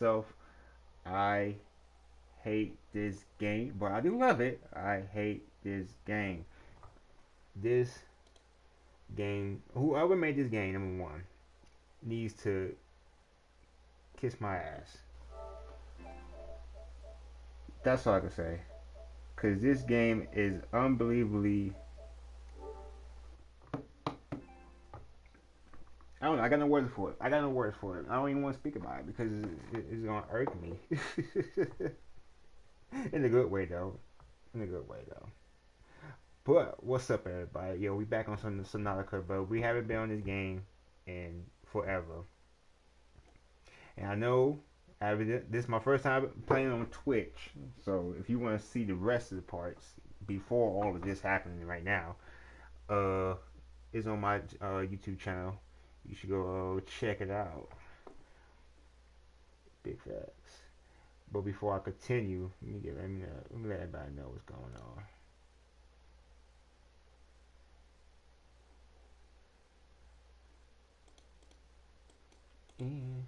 myself, I hate this game, but I do love it. I hate this game. This game, whoever made this game, number one, needs to kiss my ass. That's all I can say. Because this game is unbelievably. I don't know. I got no words for it. I got no words for it. I don't even want to speak about it because it's gonna irk me. In a good way, though. In a good way, though. But what's up, everybody? Yo, we back on some Subnautica, but we haven't been on this game in forever. And I know this is my first time playing on Twitch, so if you want to see the rest of the parts before all of this happening right now, uh, it's on my uh, YouTube channel. You should go uh, check it out. Big facts. But before I continue, let me get let me, uh, let me let everybody know what's going on. And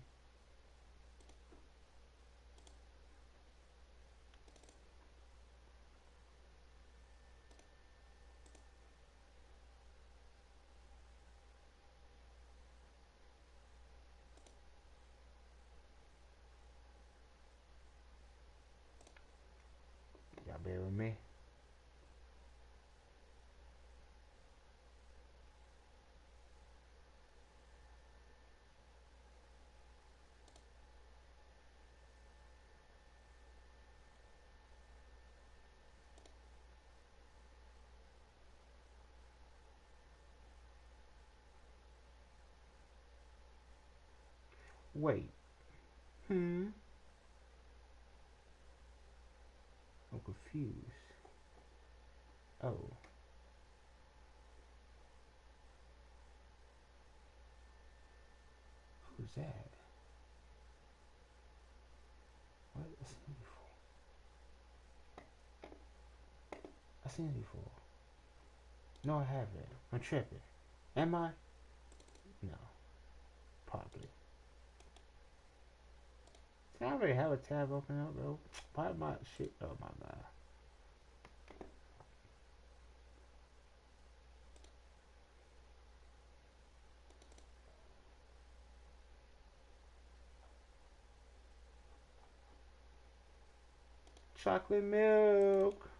bear with me. Wait. Hmm. I'm confused. Oh. Who's that? What? I seen it before. I seen it before. No, I haven't. I'm tripping. Am I? No. Probably. I already have a tab open up, bro. Why my shit? Oh my god. Chocolate milk.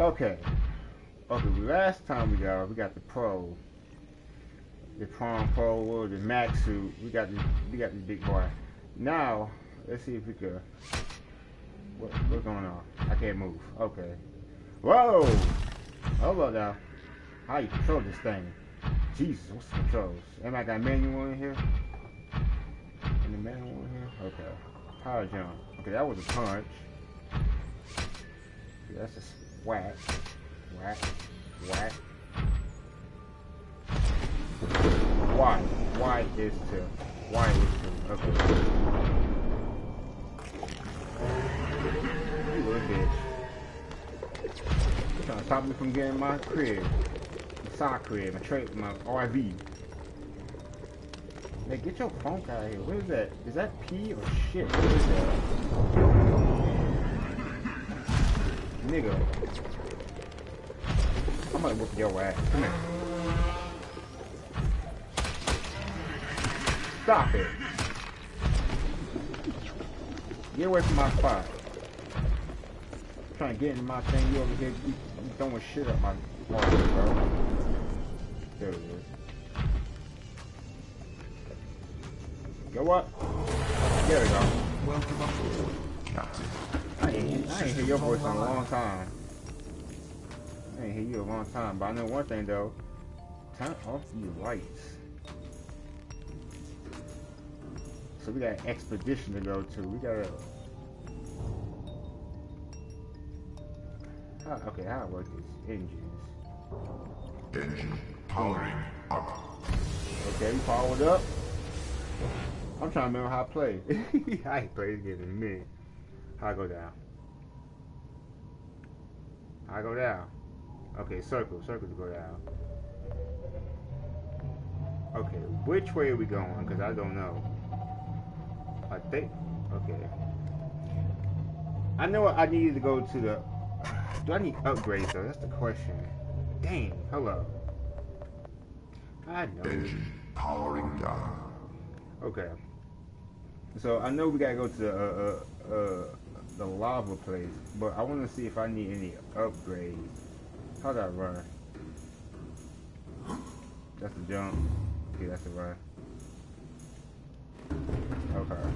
Okay. Okay, last time we got we got the pro. The prom pro or the max suit. We got the we got the big boy. Now, let's see if we could what, what's going on? I can't move. Okay. Whoa! Hold on now. How you control this thing? Jesus, what's the controls? Am I got manual in here? And Any manual in here? Okay. Power jump. Okay, that was a punch. That's a whack, whack, whack. Why? Why is to? Why is to? Okay. You little bitch. You trying to stop me from getting my crib. My side crib, my trade, my RV. Hey, get your phone out of here. What is that? Is that pee or shit? What is that? Nigga. I'm gonna whoop your ass. Come here. Stop it. Get away from my spot. I'm trying to get in my thing. You over here you, you throwing shit up my bro. There is. Go up. There we go. Welcome Captain. I ain't, I ain't hear your voice in a long time. I ain't hear you a long time, but I know one thing though. Turn off these lights. So we got an expedition to go to. We gotta. How, okay, how it work is engines. Engine powering up. Okay, we powered up. I'm trying to remember how I play. I ain't played this game in a minute. I go down? I go down? Okay, circle, circle to go down. Okay, which way are we going? Because I don't know. I think, okay. I know I needed to go to the, do I need upgrades though? That's the question. Dang, hello. I know. powering down. Okay. So I know we gotta go to the uh, uh, uh, the lava place, but I want to see if I need any upgrades. How do I run? That's a jump. Okay, that's the run. Okay.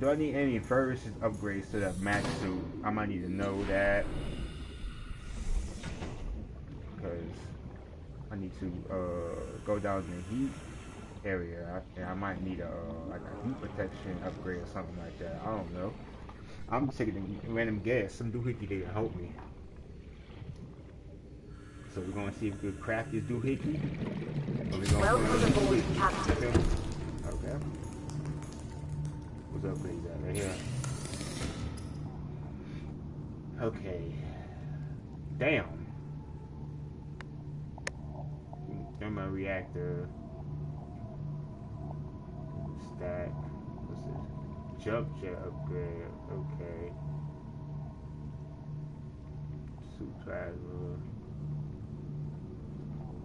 Do I need any versus upgrades to the max suit? I might need to know that. Because I need to uh, go down in the heat area, and I might need a like a heat protection upgrade or something like that. I don't know. I'm taking a random guess. Some doohickey didn't help me. So we're gonna see if we can craft this doohickey. Welcome aboard, Captain. Okay. What's up, please? Right here. Okay. Damn. Thermal reactor. Stack. Jump jet upgrade. Okay. Suit plasma.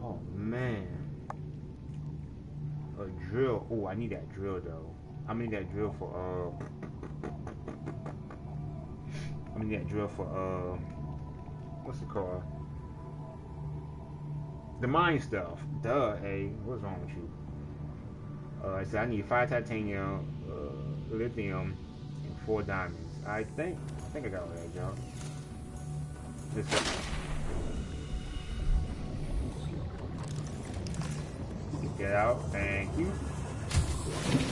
Oh man. A drill. Oh, I need that drill though. I need that drill for uh. I need that drill for uh. What's it called? The mine stuff. Duh. Hey, what's wrong with you? Uh, I said I need five titanium, uh, lithium, and four diamonds. I think. I think I got all that junk. Listen. Get out. Thank you.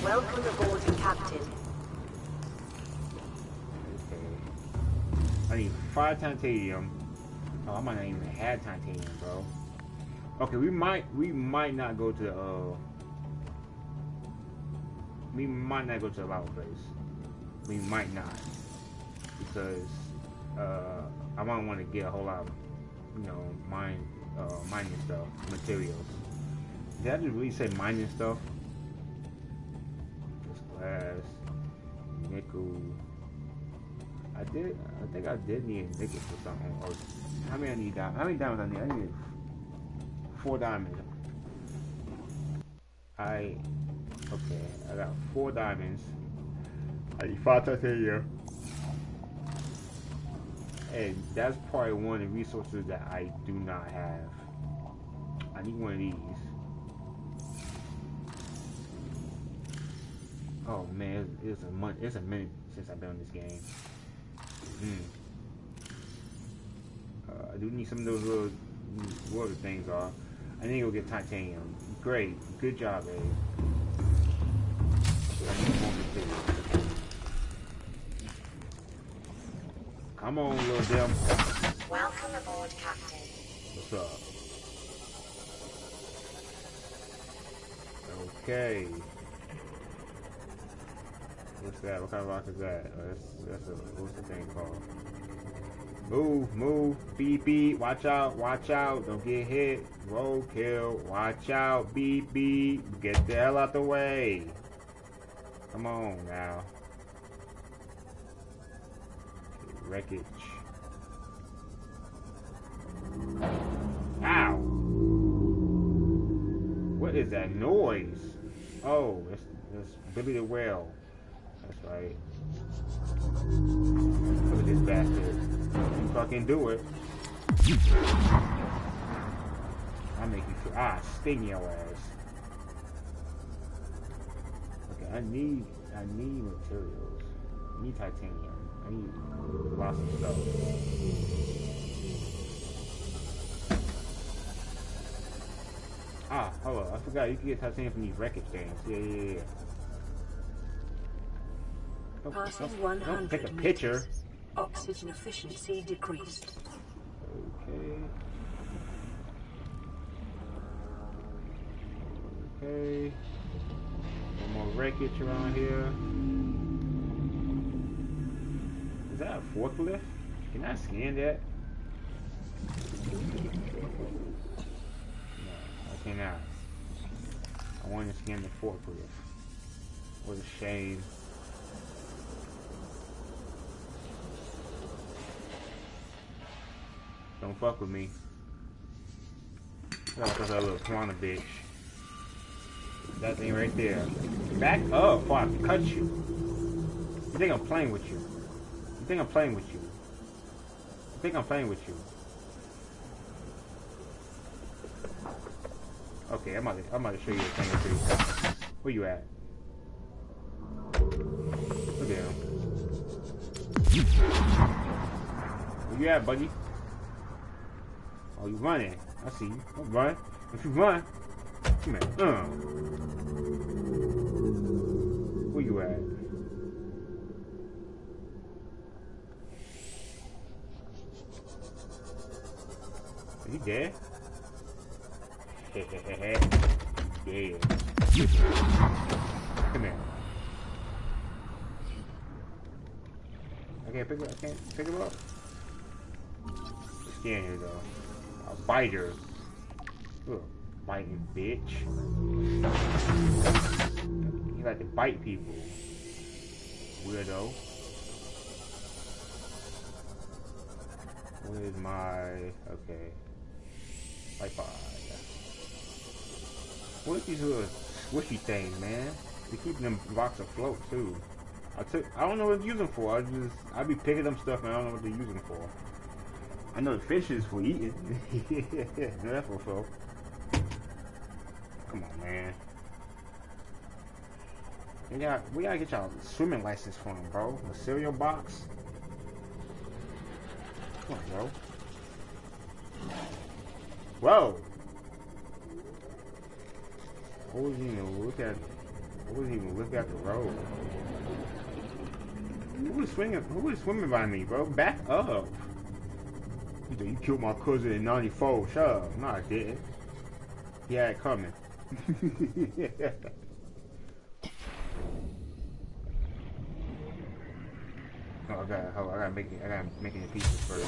Welcome aboard, Captain. Okay. I need five titanium. Oh, I might not even have titanium, bro. Okay, we might we might not go to the uh we might not go to the lava place. We might not. Because uh I might want to get a whole lot of you know, mine uh mining stuff, materials. Did I just really say mining stuff? Just glass, nickel. I did. I think I did need a nickel for something. Or how many I need? How many diamonds I need? I need four diamonds. I okay. I got four diamonds. I need five titanium. And that's probably one of the resources that I do not have. I need one of these. Oh man, it's, it's a month. It's a minute since I've been on this game. Mm. Uh, I do need some of those little whatever things are. I need to go get titanium. Great, good job, Abe. Come on, little Dim. Welcome aboard, Captain. What's up? Okay. What's that? What kind of rock is that? Oh, that's, that's a, what's the thing called? Move, move, beep, beep, watch out, watch out, don't get hit, roll, kill, watch out, beep, beep, get the hell out the way. Come on now. Wreckage. Ow! What is that noise? Oh, it's, it's Billy the Whale. That's right. Look at this bastard. You fucking do it. I make you feel ah sting your ass. I need I need materials. I need titanium. I need lots of stuff. Ah, hold on. I forgot you can get titanium from these wreckage things. Yeah, yeah, yeah. Don't, Passing don't, 100 don't take a picture. Oxygen efficiency decreased. Okay. Okay. More wreckage around here. Is that a forklift? Can I scan that? No, I cannot. I want to scan the forklift. What a shame. Don't fuck with me. That's that little piranha bitch. That thing right there. Back up before I cut you. You think I'm playing with you? You think I'm playing with you? You think I'm playing with you? Okay, I'm about to, I'm about to show you a thing or two. Where you at? Look at him. Where you at, buddy? Oh, you running. I see you. Don't run. If you run, come here. Uh. Dead? yeah. Come here. I can't pick it. I can't pick it up. Scan here though. A biter. Ugh, biting bitch. You like to bite people. Weirdo. Where's my... Okay. Bye bye. What is these little swishy things, man? They keeping them rocks afloat too. I took I don't know what to use them for. I just I be picking them stuff and I don't know what to use them for. I know the fish is for eating. yeah, that's for sure. Come on, man. We got we gotta get y'all swimming license from, bro. The cereal box. Come on, bro. Whoa. I wasn't even look at I wasn't even look at the road. Who was swinging who was swimming by me, bro? Back up. You said, you killed my cousin in 94. Shut up. No, I didn't. Had it coming. oh, I gotta, oh, I gotta make it, I gotta make it in pieces first.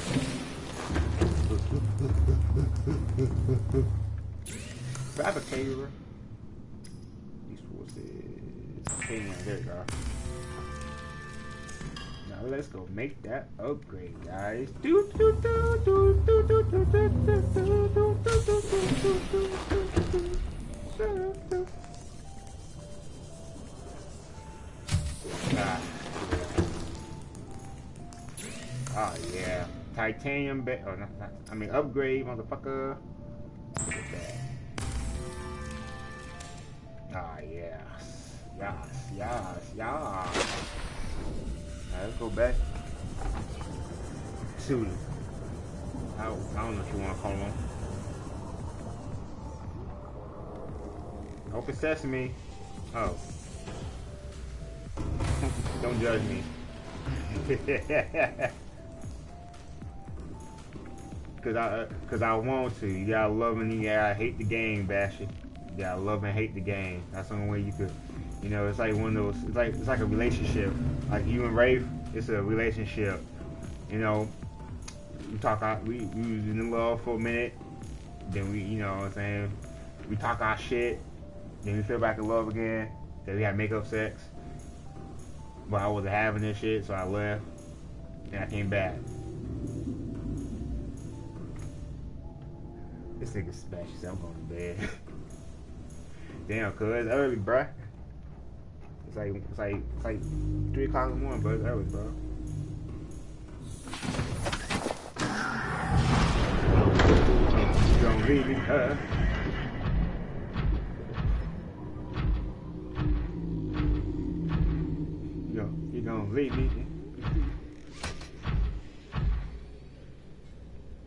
Fabricator. These forces. Okay, there you go Now let's go make that upgrade, guys. Oh titanium. Ba oh, not, not, I mean upgrade, motherfucker. Ah yes, yes, yes, yes let's go back to I, I don't know if you want to call them. Open sesame. Oh. don't judge me. Cause I, uh, cause I want to. You gotta love and you gotta hate the game, Bashy. You gotta love and hate the game. That's the only way you could you know, it's like one of those. It's like it's like a relationship. Like you and Rafe, it's a relationship. You know, we talk out. We we was in love for a minute. Then we, you know, what I'm saying we talk our shit. Then we feel back in love again. Then we had makeup sex. But I wasn't having this shit, so I left. And I came back. This nigga smashed. I'm going to bed. Damn, cuz early, bruh. It's like it's like it's like three o'clock in the morning, but it's early, bro. You don't leave me, huh? You you don't leave me.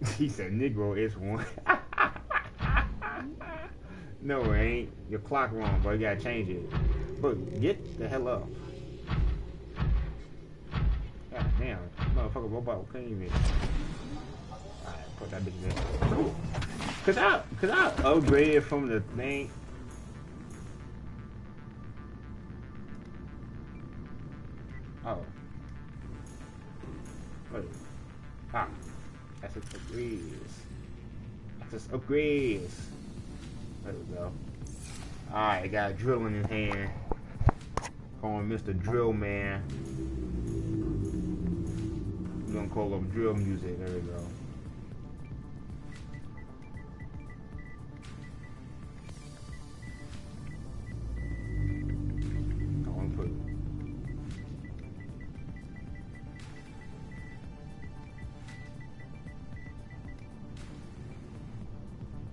he said Negro is one. no, it ain't. Your clock wrong, bro. You gotta change it. But get the hell up. God damn, motherfucker robot couldn't even. Alright, put that bitch there. Cause I, cause I upgraded from the thing. Oh. Wait. Ah. That's just agrees. That's just agrees. There we go. Alright, got a drill in his hand. Calling Mr. Drill Man. We're gonna call him drill music. There we go. Go and.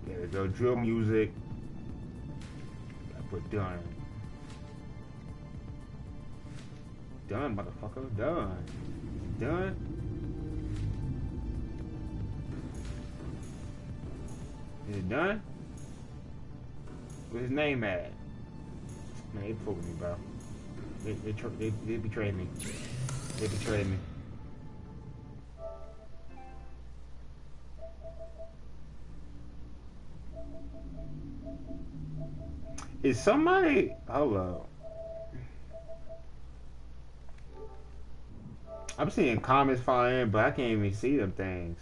There we go. Drill music. Put done. Done, motherfucker. Done. Done. Is it done? Where's his name at? Man, they fooled me, bro. They, they, they, they betrayed me. They betrayed me. Is somebody... Up. I'm seeing comments flying in, but I can't even see them things.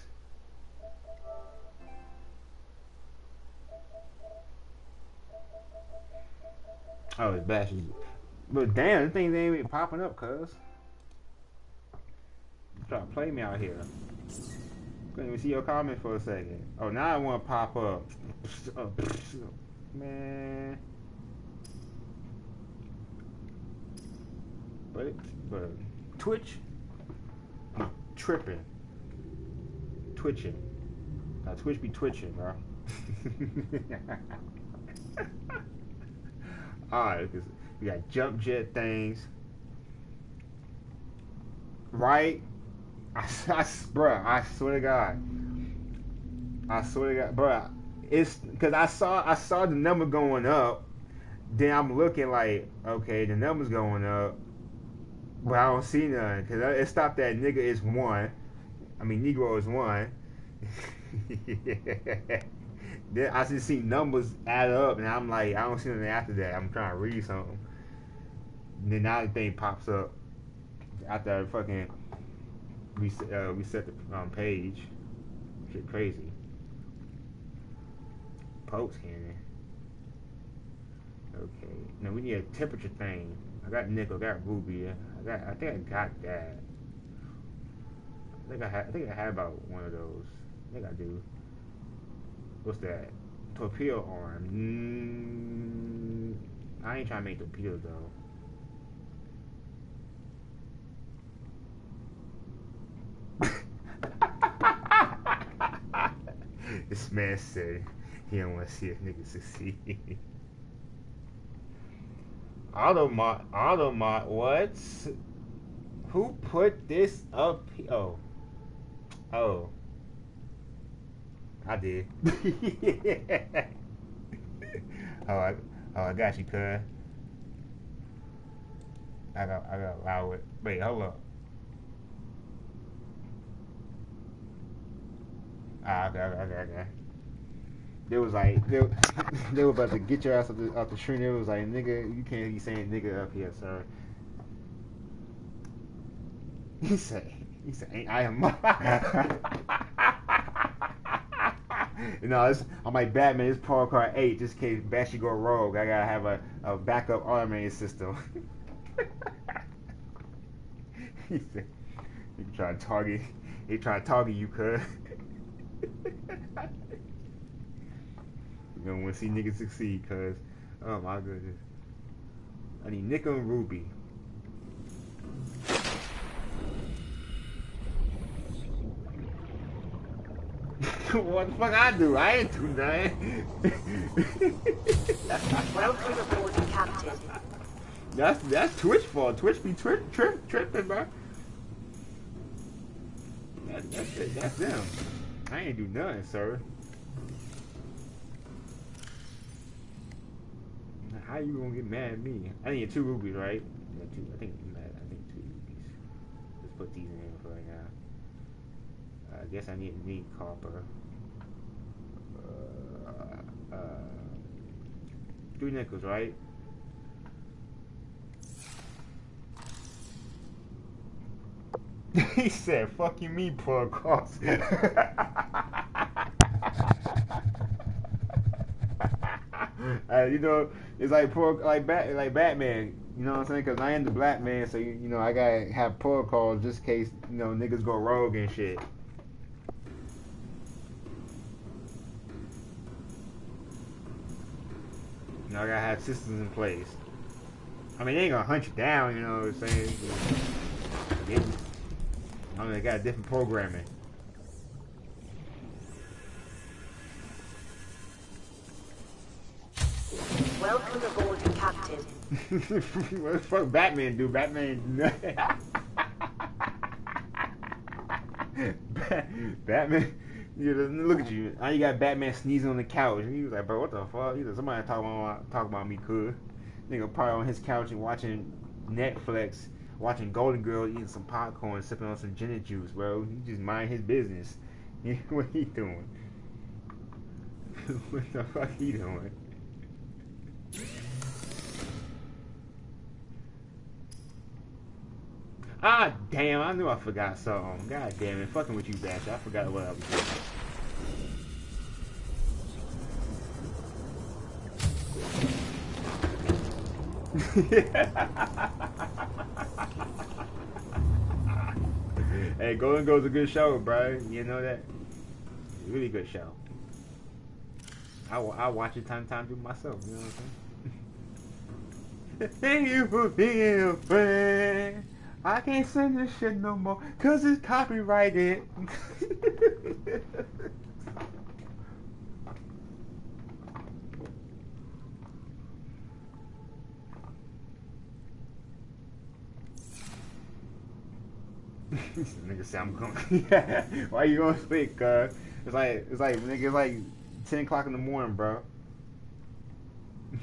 Oh, it's bashes. But damn, the things ain't even popping up, cuz. Try to play me out here. Couldn't even see your comment for a second. Oh, now I want to pop up. Oh, man. But, but Twitch, tripping. Twitching. Now, Twitch be twitching, bro. Alright, we got jump jet things. Right? I, I, bruh, I swear to God. I swear to God, bruh. It's because I saw I saw the number going up. Then I'm looking like, okay, the number's going up, but I don't see none because it stopped at nigga is one. I mean, Negro is one. then I just see numbers add up, and I'm like, I don't see anything after that. I'm trying to read something. And then now the thing pops up after I fucking reset, uh, reset the um, page. Shit crazy. Pokes cannon. Okay. Now we need a temperature thing. I got nickel, I got ruby. I got. I think I got that. I think I had. I think I had about one of those. I think I do. What's that? Torpedo arm. Mm, I ain't trying to make torpedoes though. this man said he don't want to see a nigga succeed. Automot, Automot, what? Who put this up? Oh, oh, I did. oh, I, oh, I got you, cuz. I got, I got allow it. Wait, hold up. Ah, okay, okay, okay, okay. They was like, they, they were about to get your ass out the, out the stream. They was like, nigga, you can't be saying nigga up here, sir. He said, he said, I am. you know, it's, I'm like Batman. It's Paul Card 8, just in case Bashy go rogue. I gotta have a, a backup automated system. he said, he try to target, he try to target you, cuz. You don't want to see niggas succeed, cuz. Oh my goodness. I need nickel and ruby. what the fuck I do? I ain't do nothing. Welcome aboard, Captain. that's that's Twitch fault. Twitch be tri- tri- tripping, bro. That, that's it. That's them. I ain't do nothing, sir. How you gonna get mad at me? I need two rubies, right? Yeah, two. I think I think two rubies. Let's put these in for right now. I guess I need need copper. Uh, uh, three nickels, right? he said, "Fuck you, me, pull across." uh, you know, it's like poor, like Bat, like Batman. You know what I'm saying? Because I am the black man, so you, you know I gotta have protocols just in case you know niggas go rogue and shit. You know I gotta have systems in place. I mean, they ain't gonna hunt you down. You know what I'm saying? I mean, they got different programming. What the fuck Batman do? Batman. Batman. You look at you. Now you got Batman sneezing on the couch. He was like, bro, what the fuck? He said, somebody talk about talk about me, could. Nigga probably on his couch and watching Netflix, watching Golden Girl, eating some popcorn, sipping on some gin and juice, bro. He just mind his business. what he doing? what the fuck he doing? Ah, damn, I knew I forgot something. God damn it, fucking with you, Bash. I forgot what I was doing. hey, Golden Girl's a good show, bro. You know that? Really good show. I, I watch it time time to myself. You know what I'm saying? Thank you for being a friend. I can't send this shit no more because it's copyrighted. nigga say I'm going. Why you going to sleep, cuz? It's like it's like nigga, it's like ten o'clock in the morning, bro.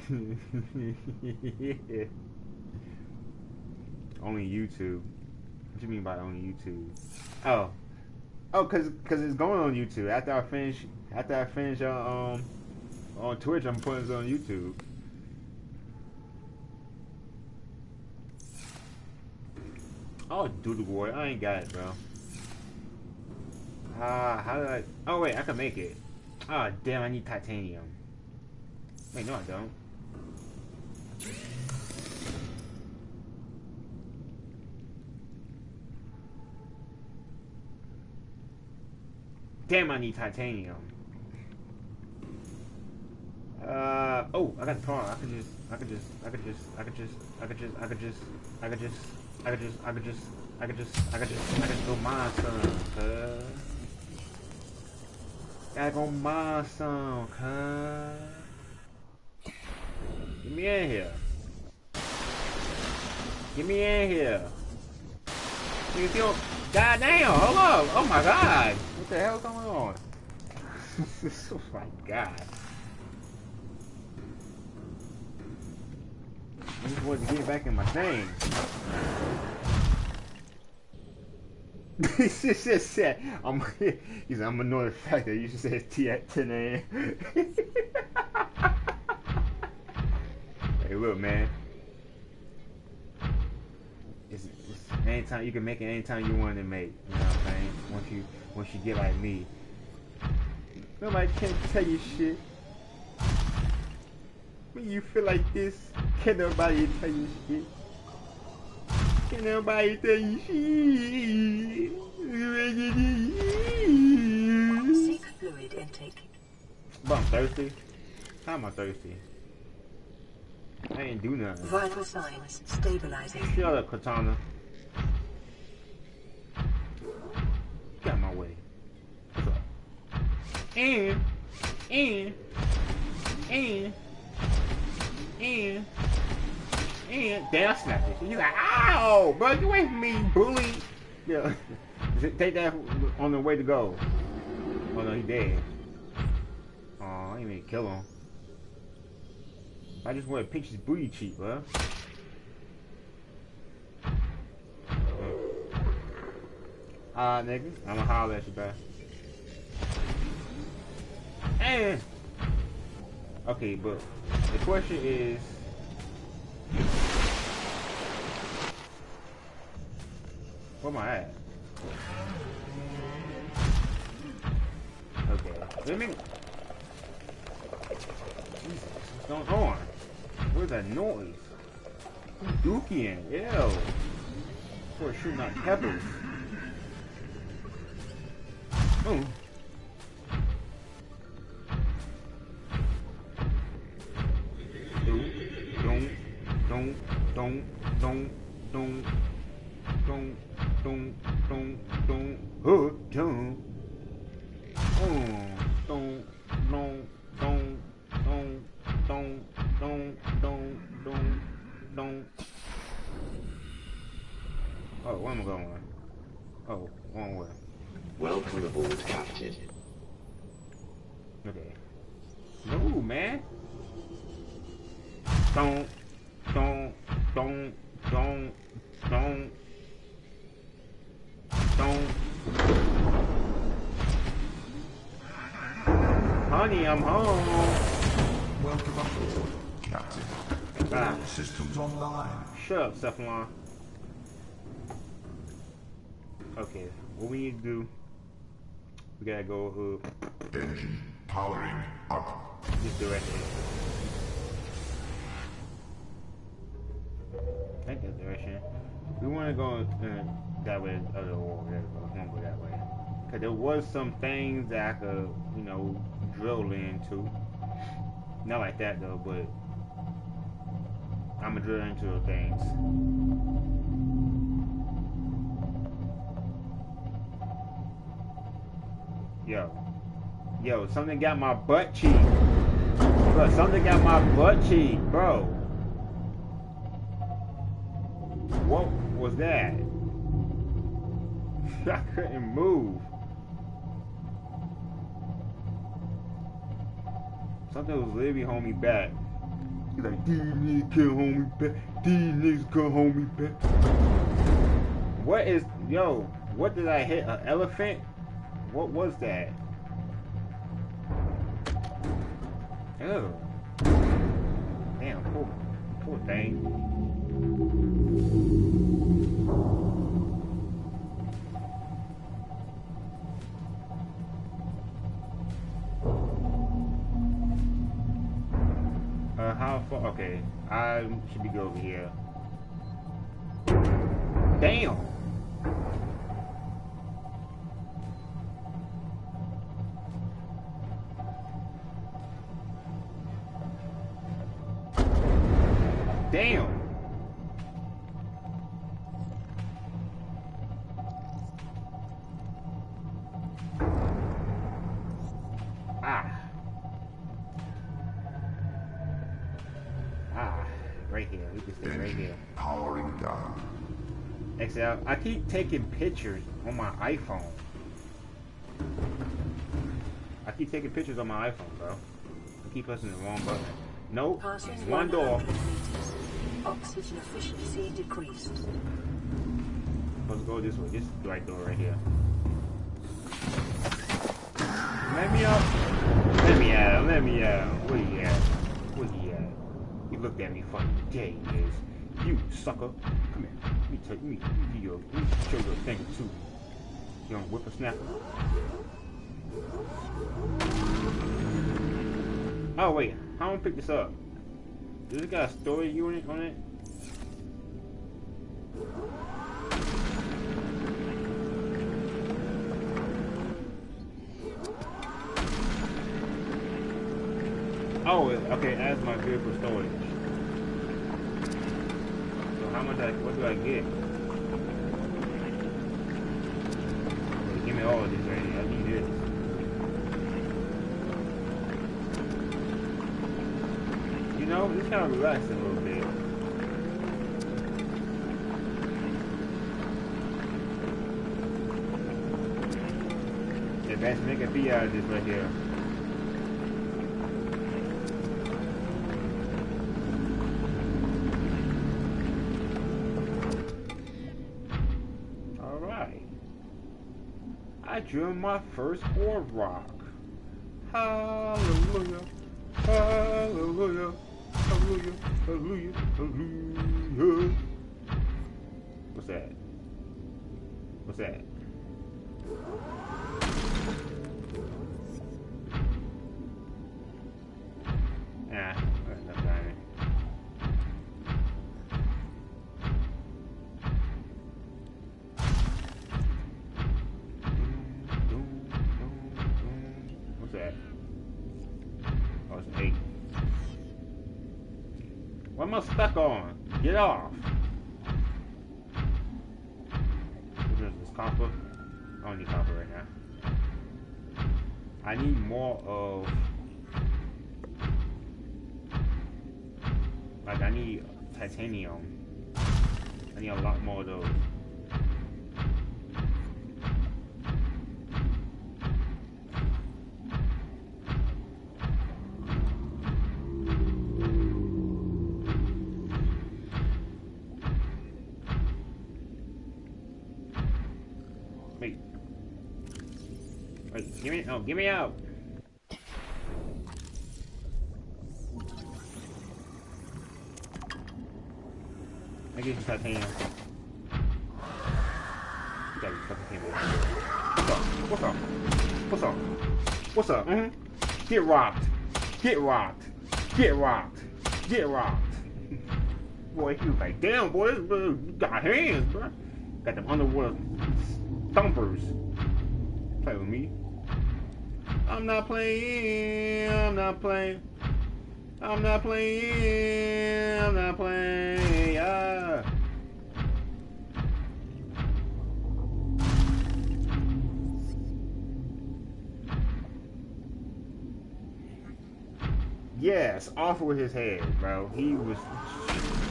yeah. Only YouTube. What do you mean by only YouTube? Oh, oh, cause cause it's going on YouTube. After I finish, after I finish uh, um on Twitch, I'm putting it on YouTube. Oh, Doodle Boy, I ain't got it, bro. Ah, uh, how did I? Oh wait, I can make it. Ah, oh, damn, I need titanium. Wait, no, I don't. Damn, I need titanium. Uh oh, I got the car. I could just, I could just, I could just, I could just, I could just, I could just, I could just, I could just, I could just, I could just, I could just, I could go mine some, cuz. Gotta go mine some, cuz. Get me in here. Get me in here. You feel? God damn, hold up. Oh my god. What the hell going on? oh my god. I just wanted to get back in my thing. he just said, I'm, he said, I'm annoyed the fact that you just said T at 10 a.m. hey, look, man. Anytime you can make it anytime you want to make. You know what I'm saying? Once you once you get like me. Nobody can tell you shit. When you feel like this, can nobody tell you shit. Can nobody tell you shit. Seek fluid intake. But I'm thirsty. How am I thirsty? I ain't do nothing. Vital signs stabilizing. Shut up, Katana. Out my way. And, and, and, and, and, damn, I snapped it. You're like, ow, bro, you ain't me, bully. Yeah, take that on the way to go. Oh no, he dead. Oh, I ain't even kill him. I just want to pinch his booty cheek, bro. Alright, nigga. I'ma holler at you back. Hey. okay, but the question is. Where am I at? Okay. Let me. Jesus, what's going on? Where's that noise? Dookie in? Ew. Of course, shooting not Kevin. Don't, don't, don't, don't, don't, I'm home. Welcome aboard, Captain. Ah, All systems online. shut up, Cephalon. Okay, what we need to do, we gotta go uh, Engine powering up. this direction. I think direction. We want to go uh, that way, other or whatever. We want to go that way. Cause there was some things that I could, you know, drill into. Not like that though, but I'm gonna drill into things. Yo, yo, something got my butt cheek. Bro, something got my butt cheek, bro. What was that? I couldn't move. Something was holding me back. He's like, these niggas can't hold me back. These niggas can't hold me back. What is, yo, what did I hit? An elephant? What was that? Ew. Damn, poor, poor thing. Okay, I should be good over here. Damn! Damn! XL, I keep taking pictures on my iPhone. I keep taking pictures on my iPhone, bro. I keep pressing the wrong button. Nope, Passing one door. meters. Oxygen efficiency decreased. Let's go this way. This is the right door right here. Let me out. Let me out. Let me out. Where you at? Where you at? You looked at me funny. There he is. You sucker. Let me me, your, show you a thing two. Young whippersnapper. Oh wait, how am I pick this up? Does it got a storage unit on it? Oh, okay, as my vehicle storage. So how I, what do I get? Okay, give me all of this right here. I need this. You know, just kind of relax a little bit. Let's make a out of this right here. Drew my first war rock. Hallelujah. Hallelujah. Hallelujah. Hallelujah. Hallelujah. What's that? What's that? Am I stuck on? Get off. This is copper. I don't need copper right now. I need more of like I need titanium. I need a lot more of those. Wait, give me no, give me out. I get some titanium. You gotta be fucking kidding me. What's up? What's up? What's up? What's up? Mm-hmm. Get rocked. Get rocked. Get rocked. Get rocked. boy, he was like, damn, boy, this got hands, bro. Got them underwater thumpers. Play with me. I'm not playing. I'm not playing. I'm not playing. I'm not playing. Yeah. Yes, off with his head, bro. He was,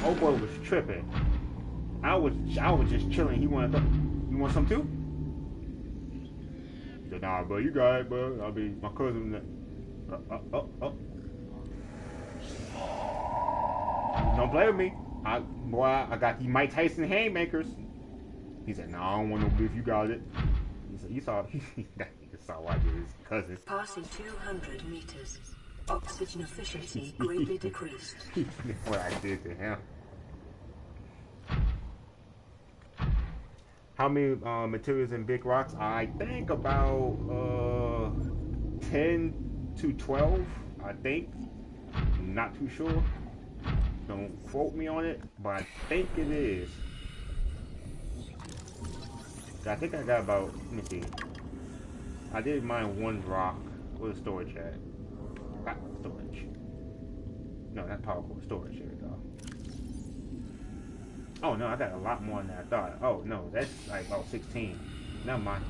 oh boy was tripping. I was, I was just chilling. He wanted, some, you want some too? Said, nah, bro, you got it, bro. I'll be my cousin. Uh, uh, oh, oh. Don't play with me. I, boy, I got the Mike Tyson haymakers. He said, no, I don't want no beef. You got it. He said, you saw, he saw why I did his cousin. Passing 200 meters. Oxygen efficiency greatly decreased. what I did to him. How many uh, materials in big rocks? I think about uh, 10 to 12, I think. Not too sure. Don't quote me on it, but I think it is. I think I got about, let me see. I did mine one rock with a storage at. Not storage. No, not power core, storage. Here we go. Oh no, I got a lot more than I thought. Oh no, that's like about 16. Never mind.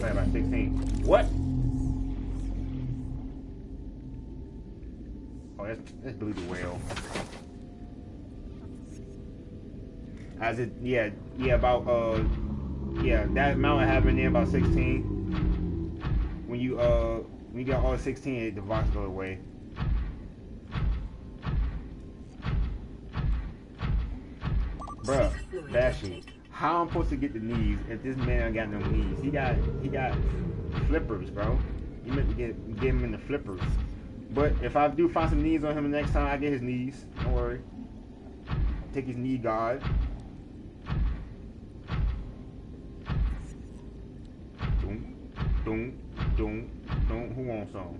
Like about 16. What? Oh, that's, that's Blue the Whale. As it, yeah, yeah, about, uh, yeah, that amount have in about 16. When you, uh, when you get all 16, the box go away. Bruh, Bashy, how I'm supposed to get the knees if this man got no knees? He got, he got flippers, bro. You meant to get, get him in the flippers. But if I do find some knees on him the next time, I get his knees. Don't worry. Take his knee guard. Doom, doom, doom, doom. Who wants some?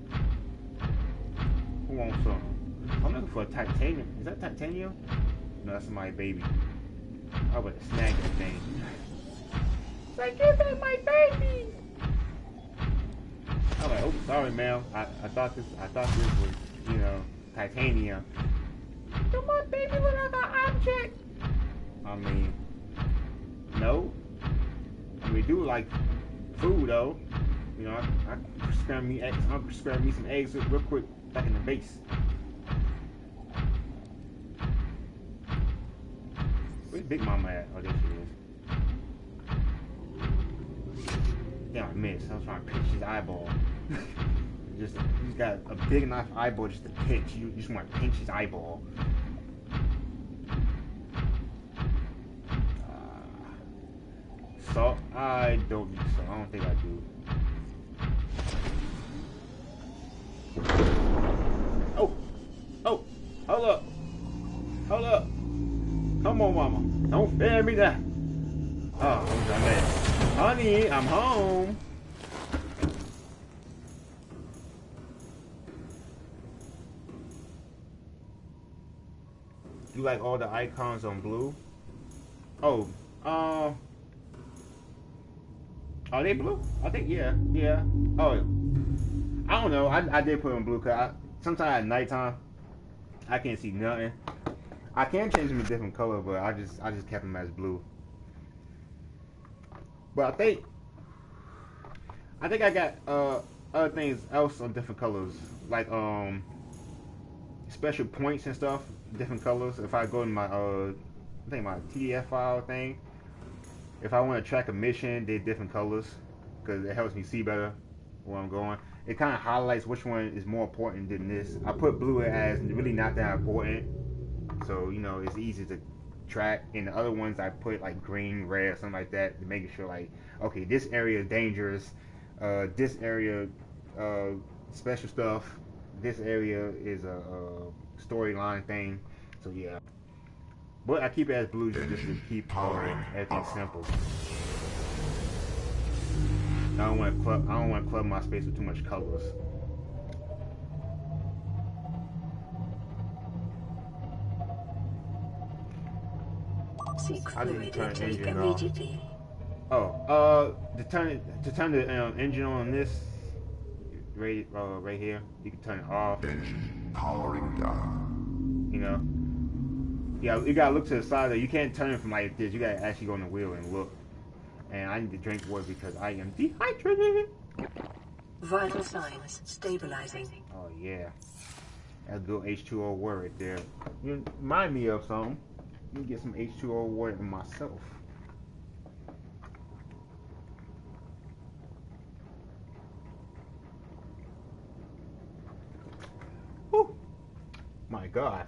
Who wants some? I'm looking for a titanium. Is that titanium? No, that's my baby. I would have snagged thing. It's like, give that my baby! I'm like, oh, sorry, ma'am. I, I thought this, I thought this was, you know, titanium. Do my baby look like an object? I mean, no. We do like food though. You know, I, I scramble me eggs. I'll scramble me some eggs real quick back in the base. Where's Big Mama at? Oh, there she is. Damn, I missed. I was trying to pinch his eyeball. just, he's got a big enough eyeball just to pinch. You, you just want to pinch his eyeball. Uh, salt? I don't. I don't think I do. Oh! Oh! Hold up! Hold up! Come on, mama. Don't fail me that. Oh, I'm Honey, I'm home. You like all the icons on blue? Oh, uh, are they blue? I think yeah, yeah. Oh, I don't know. I, I did put on blue because sometimes at nighttime I can't see nothing. I can change them to different color, but I just I just kept them as blue. But I think I think I got uh other things else on different colors, like um special points and stuff, different colors. If I go in my uh I think my TDF file thing, if I want to track a mission, they're different colors because it helps me see better where I'm going. It kind of highlights which one is more important than this. I put blue as really not that important, so you know it's easy to track. And the other ones I put like green, red, something like that to make sure like okay, this area is dangerous. Uh, this area, uh, special stuff. This area is a, a storyline thing. So yeah. But I keep it as blue just to keep uh, everything simple. I don't want to club. I don't want to club my space with too much colors. Seek I didn't fluid turn intake engine off. immediately. Oh, uh, to turn it to turn the um, engine on this right uh, right here, you can turn it off. Engine powering down. You know. Yeah, you gotta look to the side. Though. You can't turn it from like this. You gotta actually go on the wheel and look. And I need to drink water because I am dehydrated. Vital signs stabilizing. Oh yeah, that's good H2O water right there. You remind me of something. Let me get some H2O water myself. Whew. My God.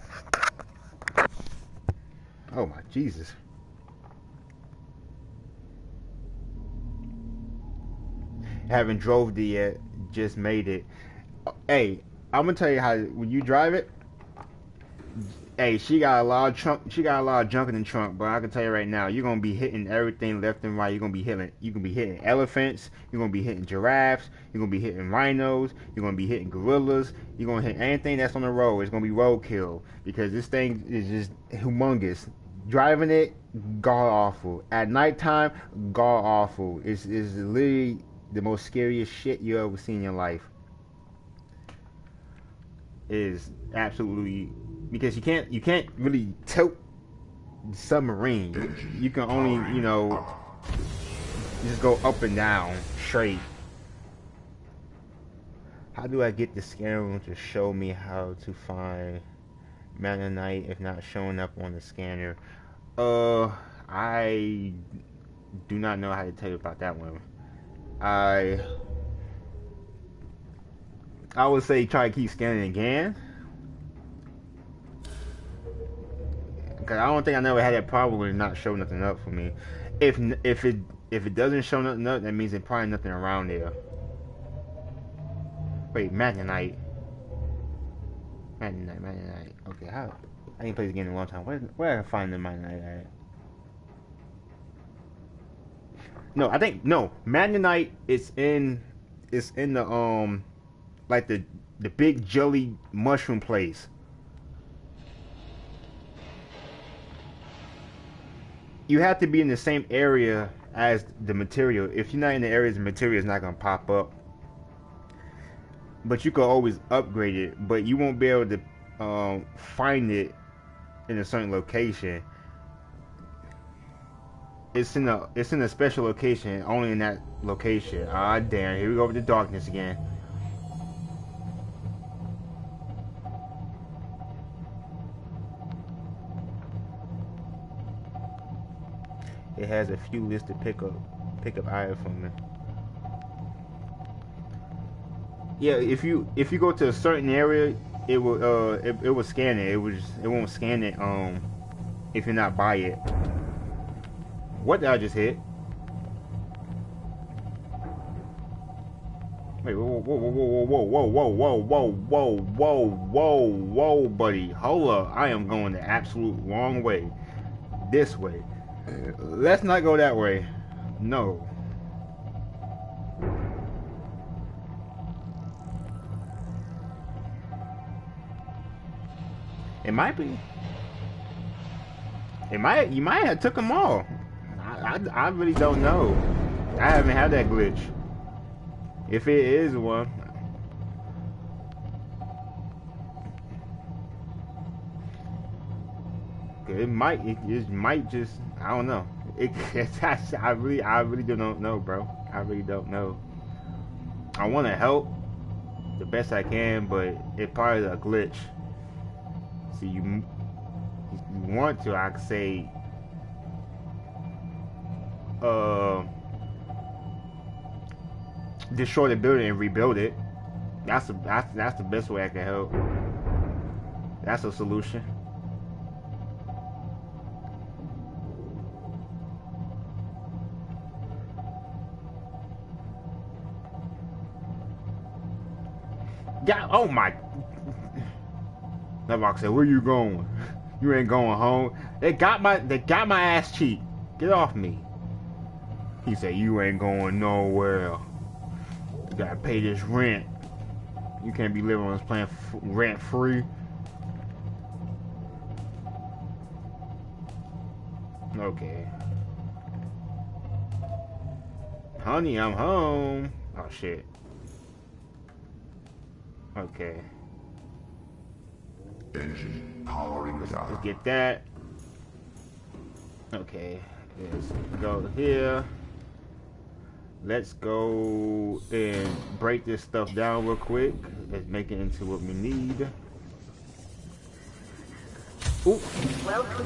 Oh my Jesus. Haven't drove the yet, just made it. Hey, I'm gonna tell you how when you drive it. Hey, she got a lot of trunk. She got a lot of junk in the trunk, but I can tell you right now, you're gonna be hitting everything left and right. You're gonna be hitting. You can be hitting elephants. You're gonna be hitting giraffes. You're gonna be hitting rhinos. You're gonna be hitting gorillas. You're gonna hit anything that's on the road. It's gonna be roadkill because this thing is just humongous. Driving it, god awful. At nighttime, god awful. It's it's literally the most scariest shit you ever seen in your life. Is absolutely because you can't you can't really tilt the submarine. You can only you know just go up and down straight. How do I get the scanner to show me how to find Magnanite if not showing up on the scanner? Uh, I do not know how to tell you about that one. I I would say try to keep scanning again. Cause I don't think I never had that problem with not showing nothing up for me. If if it if it doesn't show nothing up, that means there's probably nothing around there. Wait, Magnanite. Magnanite, Magnanite. Okay, how? I ain't played this game in a long time. Where where I find the Magnanite at? No, I think no. Magnanite is in is in the um like the the big jelly mushroom place. You have to be in the same area as the material. If you're not in the area, the material is not gonna pop up. But you can always upgrade it, but you won't be able to um, find it in a certain location. It's in a it's in a special location, only in that location. Ah damn, here we go with the darkness again. It has a few listed pickup pickup items from me. Yeah, if you if you go to a certain area, it will uh it, it will scan it. It was it won't scan it um if you're not by it. What did I just hit? Wait, whoa, whoa, whoa, whoa, whoa, whoa, whoa, whoa, whoa, whoa, whoa, whoa, buddy. Hold up. I am going the absolute wrong way. This way. Let's not go that way. No. It might be. It might. You might have took them all. I, I, I really don't know. I haven't had that glitch. If it is one. It might it, it might just I don't know. It I really I really don't know, bro. I really don't know. I want to help the best I can, but it probably a glitch. See, you you want to, I say, uh, destroy the building and rebuild it. That's the that's that's the best way I can help. That's a solution. Oh my. That box said, where you going? You ain't going home. They got my they got my ass cheek. Get off me. He said, you ain't going nowhere. You gotta pay this rent. You can't be living on this planet rent free. Okay. Honey, I'm home. Oh shit. Okay. Engine powering Let's get that. Okay. Let's go here. Let's go and break this stuff down real quick. Let's make it into what we need. Ooh,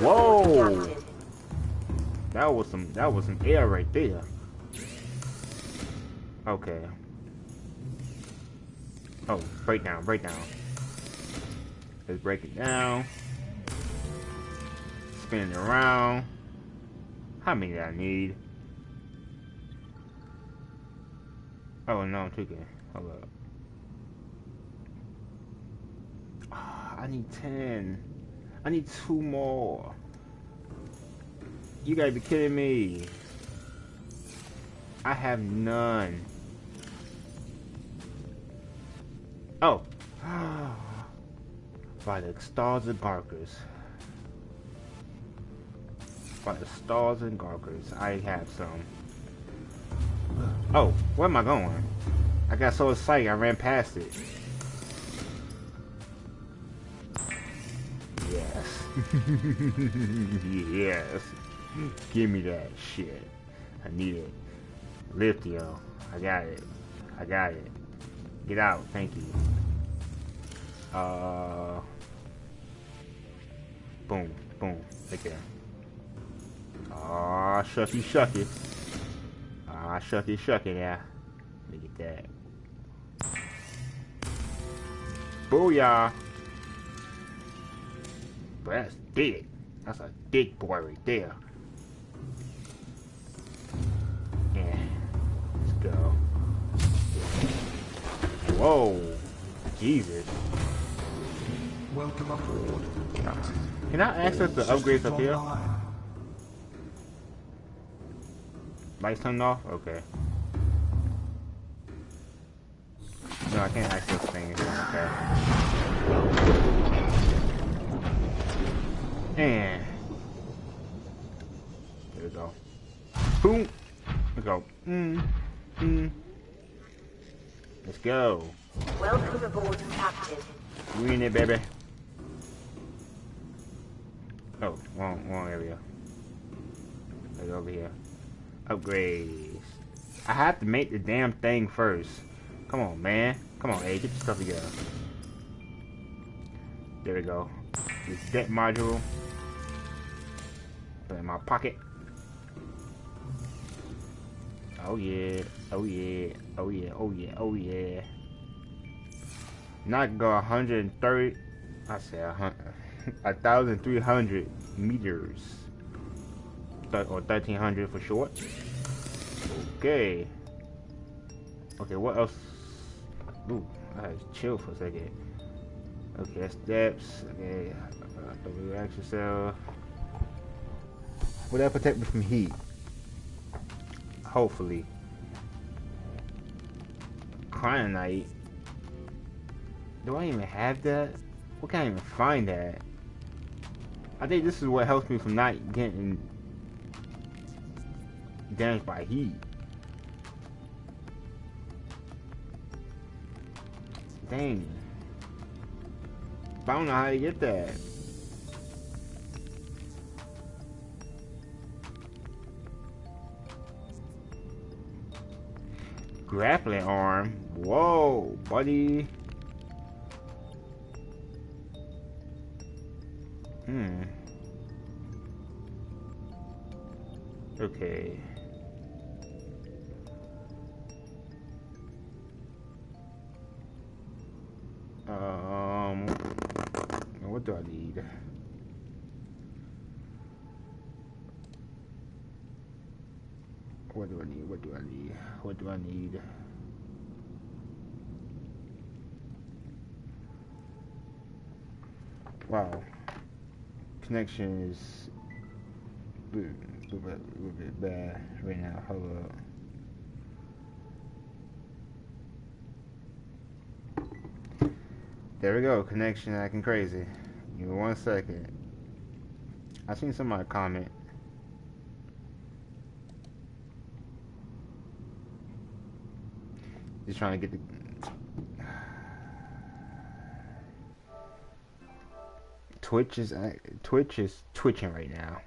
Whoa. that was some that was some air right there. Okay. Oh, break down, break down. Let's break it down. Spin it around. How many do I need? Oh no, I'm tweaking. Hold up. Ah, I need 10. I need two more. You gotta be kidding me. I have none. Oh. By the stars and garkers. By the stars and garkers, I have some. Oh, where am I going? I got so excited, I ran past it. Yes. yes. Give me that shit. I need it. Yo. I got it. I got it. Get out. Thank you. Uh. Boom. Boom. Right there. Aw, shucky shucky. Ah, shucky shucky there. Look at that. Booyah! But that's big. That's a big boy right there. Yeah. Let's go. Whoa. Jesus. Welcome aboard, Captain. Can I access the upgrades up here? Lights turned off? Okay. No, I can't access things. Okay. And there we go. Boom. There We go. Mm. Mm. Let's go. Welcome aboard, Captain. We in it, baby. Oh, wrong, wrong area. Let's go over here. Upgrades. I have to make the damn thing first. Come on, man. Come on, hey, get your stuff together. There we go. This deck module. Put it in my pocket. Oh yeah. Oh yeah. Oh yeah. Oh yeah. Oh yeah. Not go 130. I thousand three hundred meters, Th- or 1300 for short. Okay. Okay, what else? Ooh, I chill for a second. Okay, steps. Okay, uh, don't relax yourself. Will that protect me from heat? Hopefully. Cryonite. Do I even have that? What can I even find that? I think this is what helps me from not getting damaged by heat. Dang. But I don't know how to get that. Grappling arm. Whoa, buddy. Hmm. Okay. Um, what do I need? What do I need? What do I need? What do I need? Wow. Connection is a little bit, little bit bad right now. Hold up. There we go. Connection acting crazy. Give me one second. I seen somebody comment. Just trying to get the Twitch is uh, Twitch is twitching right now.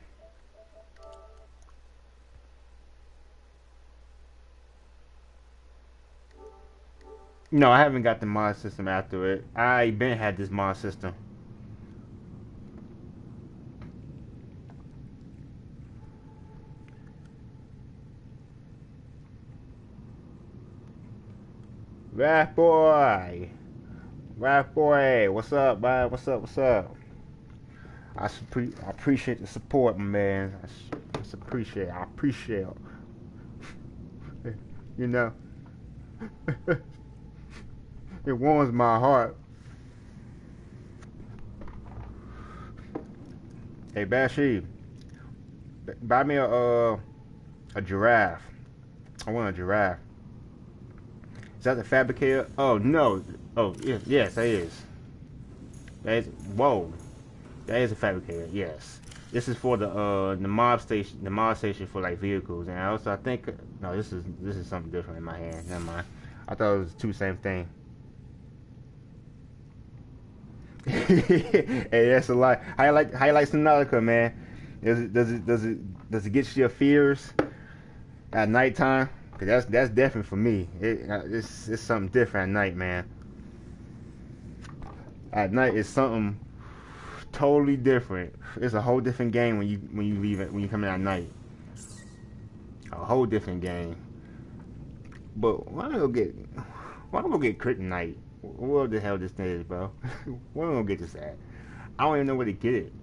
No, I haven't got the mod system after it. I been had this mod system. Rap boy, rap boy, what's up, man? What's up? What's up? I, I appreciate the support, man. I, I appreciate. I appreciate. you know. It warms my heart. Hey, Bashi, buy me a uh, a giraffe. I want a giraffe. Is that the fabricator? Oh no. Oh yes, yes, that is. That is. Whoa, that is a fabricator. Yes. This is for the uh the mob station, the mob station for like vehicles, and I also I think no, this is this is something different in my hand. Never mind. I thought it was two same thing. hey, that's a lot. Highlight highlights Subnautica, man. Does it does it does it does it get you your fears at nighttime? Cause that's that's different for me. It, uh, it's it's something different at night, man. At night it's something totally different. It's a whole different game when you when you leave it when you come in at night. A whole different game. But why don't go get why don't go get kryptonite? What the hell this thing is, bro? Where am I gonna get this at? I don't even know where to get it.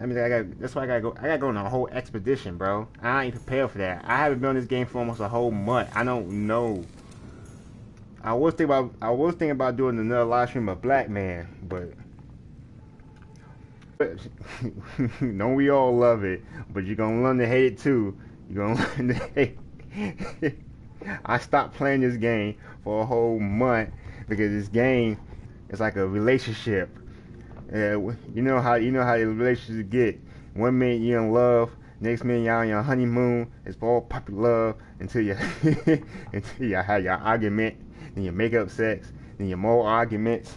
I mean, I got that's why I gotta go. I gotta go on a whole expedition, bro. I ain't prepared for that. I haven't been on this game for almost a whole month. I don't know. I was thinking about I was thinking about doing another live stream of Black Man, but don't we all love it? But you're gonna learn to hate it too. You're gonna learn to hate. I stopped playing this game for a whole month because this game is like a relationship. Uh, you know how you know how the relationships get. One minute you're in love, next minute you're on your honeymoon. It's all puppy love until you until you have your argument, then you make up sex, then you more arguments,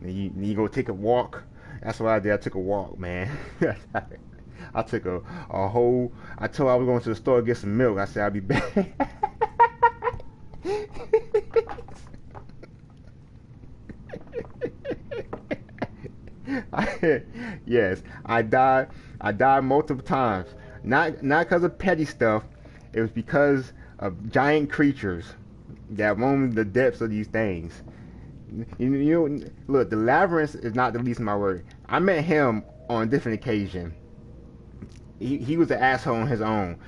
then you then you go take a walk. That's what I did. I took a walk, man. I took a, a whole. I told her I was going to the store to get some milk. I said I'll be back. yes, I died. I died multiple times. Not not because of petty stuff. It was because of giant creatures that roam the depths of these things. You, you know, look, the labyrinth is not the least of my worry. I met him on a different occasion. He he was an asshole on his own,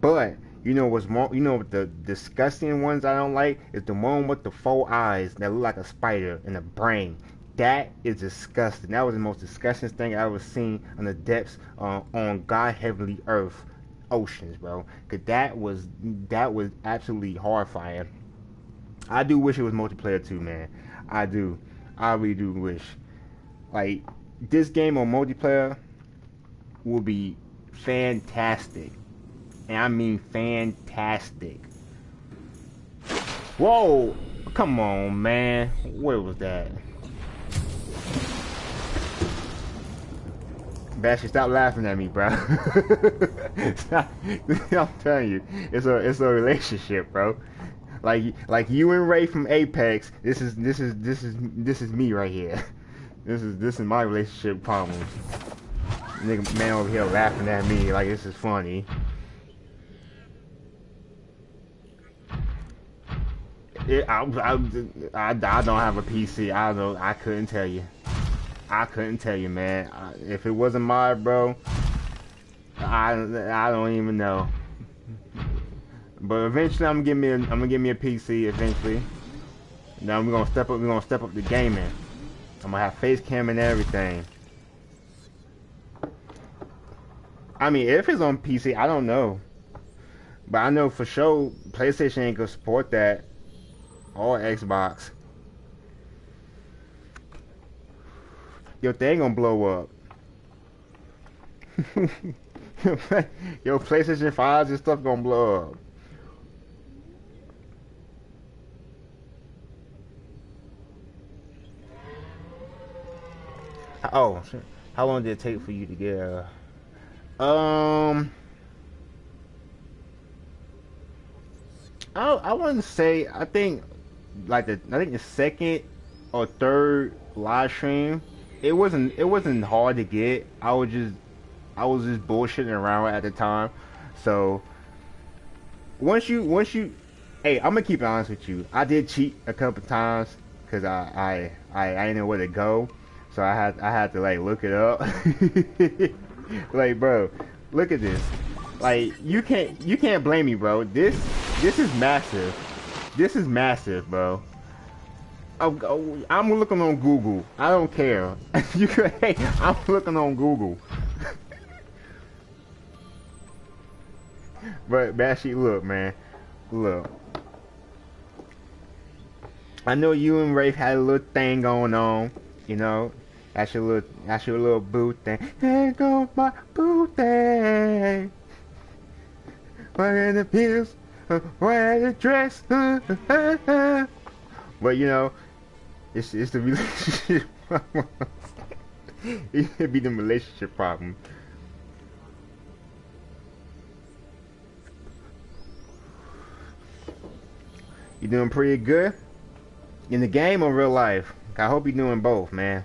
but you know what's more? You know the disgusting ones I don't like is the one with the four eyes that look like a spider and a brain. That is disgusting. That was the most disgusting thing I ever seen on the depths uh, on God Heavenly Earth oceans, bro. Cause that was that was absolutely horrifying. I do wish it was multiplayer too, man. I do. I really do wish. Like this game on multiplayer will be fantastic. And I mean fantastic. Whoa! Come on, man. Where was that? Bashy, stop laughing at me, bro. I'm telling you, it's a it's a relationship, bro. Like like you and Ray from Apex. This is this is this is this is me right here. This is this is my relationship problems. Nigga man over here laughing at me like this is funny. It, I, I, I, I don't have a PC. I don't. I couldn't tell you. I couldn't tell you, man. I, if it wasn't my bro, I I don't even know. But eventually, I'm gonna get me a, I'm gonna me a PC eventually. Now we're gonna step up. We're gonna step up the gaming. I'm gonna have face cam and everything. I mean, if it's on PC, I don't know. But I know for sure PlayStation ain't gonna support that. Or Xbox. Your thing gonna blow up. Your PlayStation 5s and stuff gonna blow up. Oh, how long did it take for you to get a? Um, I I wouldn't say. I think like the I think the second or third live stream, it wasn't it wasn't hard to get. I was just I was just bullshitting around at the time. So once you once you, hey, I'm gonna keep it honest with you. I did cheat a couple times because I I I I didn't know where to go. So I had I had to like look it up. like, bro, look at this. Like, you can't you can't blame me, bro. This this is massive. This is massive, bro. I'm, I'm looking on Google. I don't care. you hey, I'm looking on Google. but Bashy, look, man, look. I know you and Rafe had a little thing going on, you know. That's your little, that's your little boot thing. There go my boot thing. Wearing the heels, uh, wearing the dress. Uh, uh, but you know, it's it's the relationship problem. it could be the relationship problem. You doing pretty good in the game or real life? I hope you're doing both, man.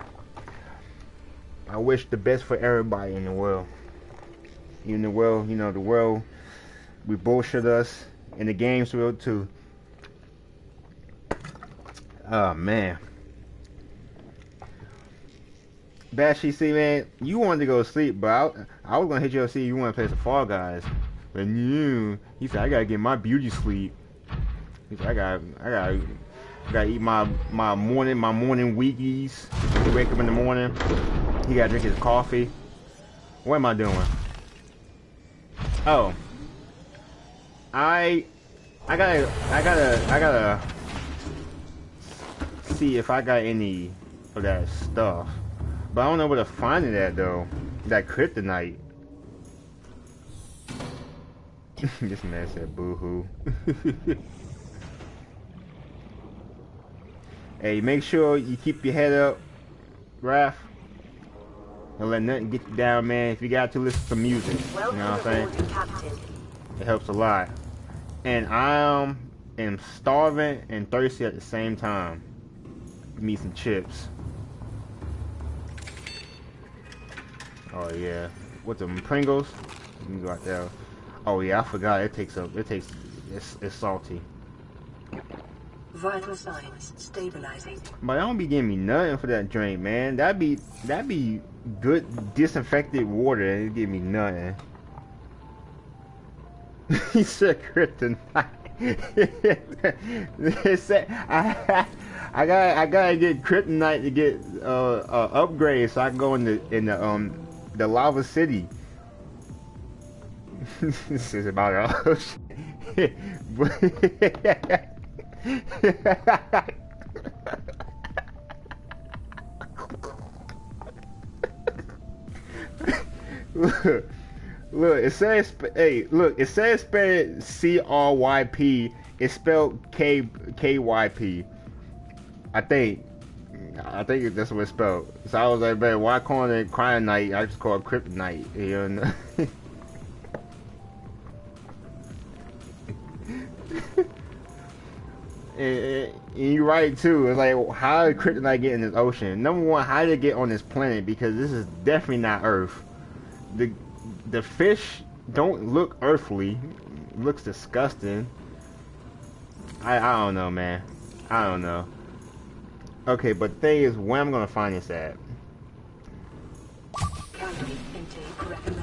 I wish the best for everybody in the world. In the world, you know, the world, we bullshit us, and the games will too. Oh man. Bashy, see, man, you wanted to go to sleep, but I, I was gonna hit you up see you want to play some Fall Guys. But you, he said, I gotta get my beauty sleep. He said, I got, I got, I gotta eat my my morning, my morning Wheaties. Wake up in the morning. He gotta drink his coffee. What am I doing? Oh. I I gotta I gotta I gotta see if I got any of that stuff. But I don't know where to find it at though. That kryptonite. this man said boo-hoo. hey, make sure you keep your head up, Raph. Don't let nothing get you down, man. If you got to listen to music, you know what I'm saying? It helps a lot. And I um, am starving and thirsty at the same time. Give me some chips. Oh yeah. What's them Pringles? Let me go out there. Oh yeah, I forgot. It takes a. It takes. It's, it's salty. Vital signs stabilizing. But I don't be giving me nothing for that drink, man. That'd be that'd be good disinfected water and it give me nothing. he said kryptonite. he said I I got I gotta get kryptonite to get uh, uh upgrade so I can go in the in the um the lava city. this is about all look, it says, hey, look, it says spelled C R Y P. It's spelled K K Y P. I think. I think that's what it's spelled. So I was like, man, why call it Cryonite? I just call it Kryptonite. You know? And, and you're right too. It's like how did kryptonite get in this ocean? Number one, how did it get on this planet? Because this is definitely not Earth. The the fish don't look earthly. looks disgusting. I I don't know, man. I don't know. Okay, but the thing is, where I'm gonna find this at?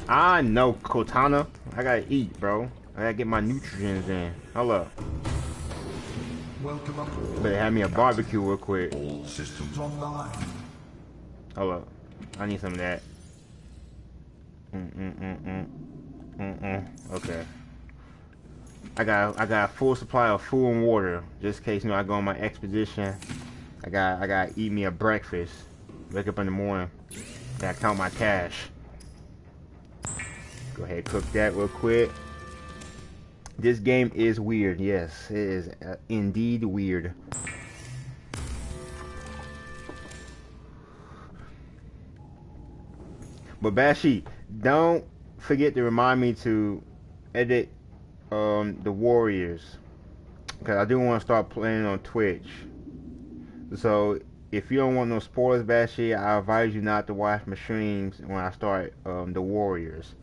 I know, Cortana. I gotta eat, bro. I gotta get my nutrients in. Hello. Welcome aboard. Better have me a barbecue real quick. All systems online. Hello. I need some of that. Mm mm mm mm. Mm mm. Okay. I got I got a full supply of food and water, just in case you know I go on my expedition. I got I got eat me a breakfast. Wake up in the morning. Gotta count my cash. Go ahead, cook that real quick. This game is weird. Yes, it is uh, indeed weird. But Bashi, don't forget to remind me to edit um, the Warriors because I do want to start playing on Twitch. So if you don't want no spoilers, Bashi, I advise you not to watch my streams when I start um, the Warriors.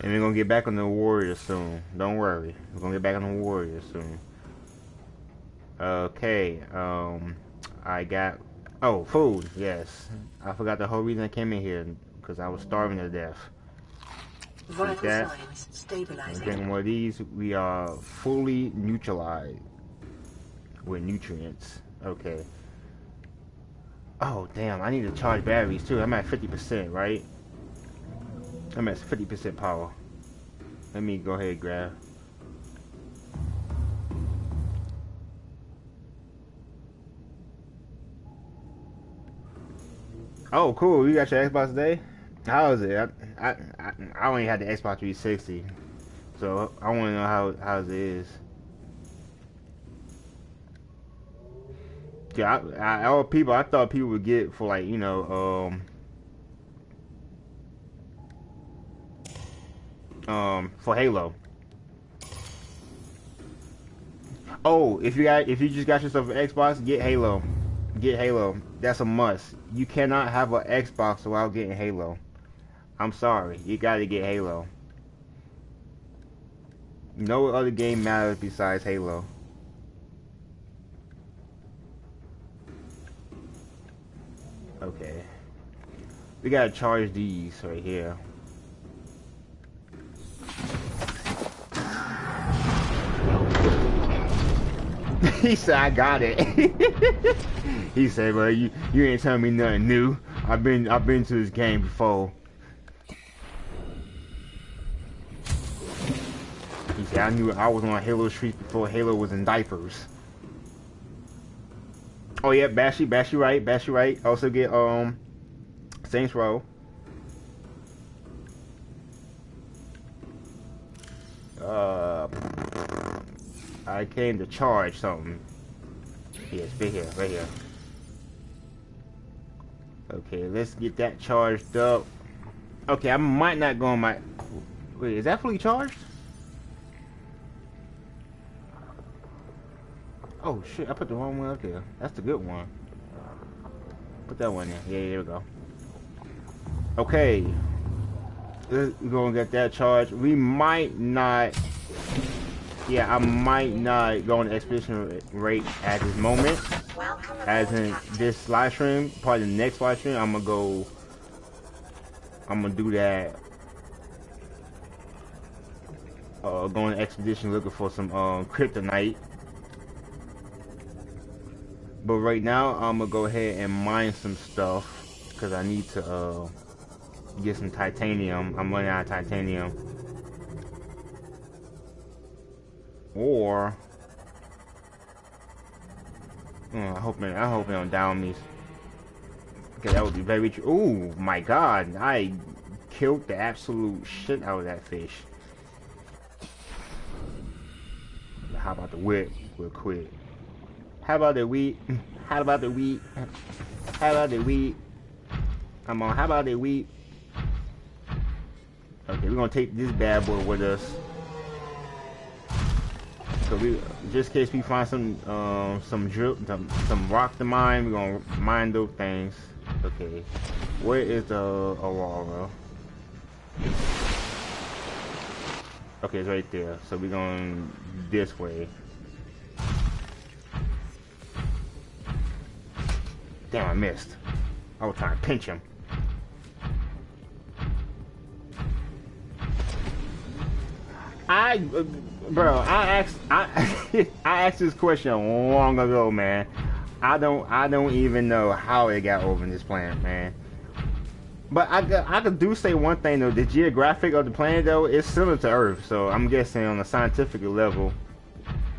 And we're gonna get back on the Warriors soon. Don't worry. We're gonna get back on the Warriors soon. Okay, um I got oh food, yes. I forgot the whole reason I came in here because I was starving to death. Vital that. signs stabilizing. One of these, we are fully neutralized with nutrients. Okay. Oh damn, I need to charge batteries too. I'm at 50%, right? I'm at 50% power. Let me go ahead and grab. Oh, cool. You got your Xbox today? How is it? I, I, I, only had the Xbox 360. So I want to know how, how it is. Yeah, I, I, all people, I thought people would get for like, you know, um, um, for Halo. Oh, if you got if you just got yourself an Xbox, get Halo. Get Halo. That's a must. You cannot have an Xbox without getting Halo. I'm sorry. You got to get Halo. No other game matters besides Halo. Okay. We gotta charge these right here. he said, I got it. he said, well, you, you ain't telling me nothing new. I've been I've been to this game before. He said, I knew I was on Halo Street before Halo was in diapers. Oh yeah, Bashy, Bashy right, Bashy right. Also get um Saints Row. Uh I came to charge something. Yes, right here, right here. Okay, let's get that charged up. Okay, I might not go on my... Wait, is that fully charged? Oh shit, I put the wrong one up there. That's the good one. Put that one in. Yeah, there we go. Okay. We're gonna get that charged. We might not yeah, I might not go on the expedition rate at this moment. As in this live stream, probably the next live stream, I'm gonna go. I'm gonna do that. Uh, go on an expedition looking for some um, kryptonite. But right now, I'm gonna go ahead and mine some stuff because I need to uh, get some titanium. I'm running out of titanium. Or oh, I hope I hope they don't down me. Okay, that would be very true. Oh my god, I killed the absolute shit out of that fish. How about the whip real quick? How about the wheat? How about the wheat? How about the wheat? Come on, how about the wheat? Okay, we're gonna take this bad boy with us. So we, just in case we find some, um, some drill, some, some rock to mine, we're gonna mine those things. Okay, where is the Aurora? Okay, it's right there. So we're going this way. Damn, I missed. I was trying to pinch him. I, bro, I asked, I, I asked this question long ago, man. I don't, I don't even know how it got over in this planet, man. But I, I could do say one thing though. The geographic of the planet though is similar to Earth, so I'm guessing on a scientific level,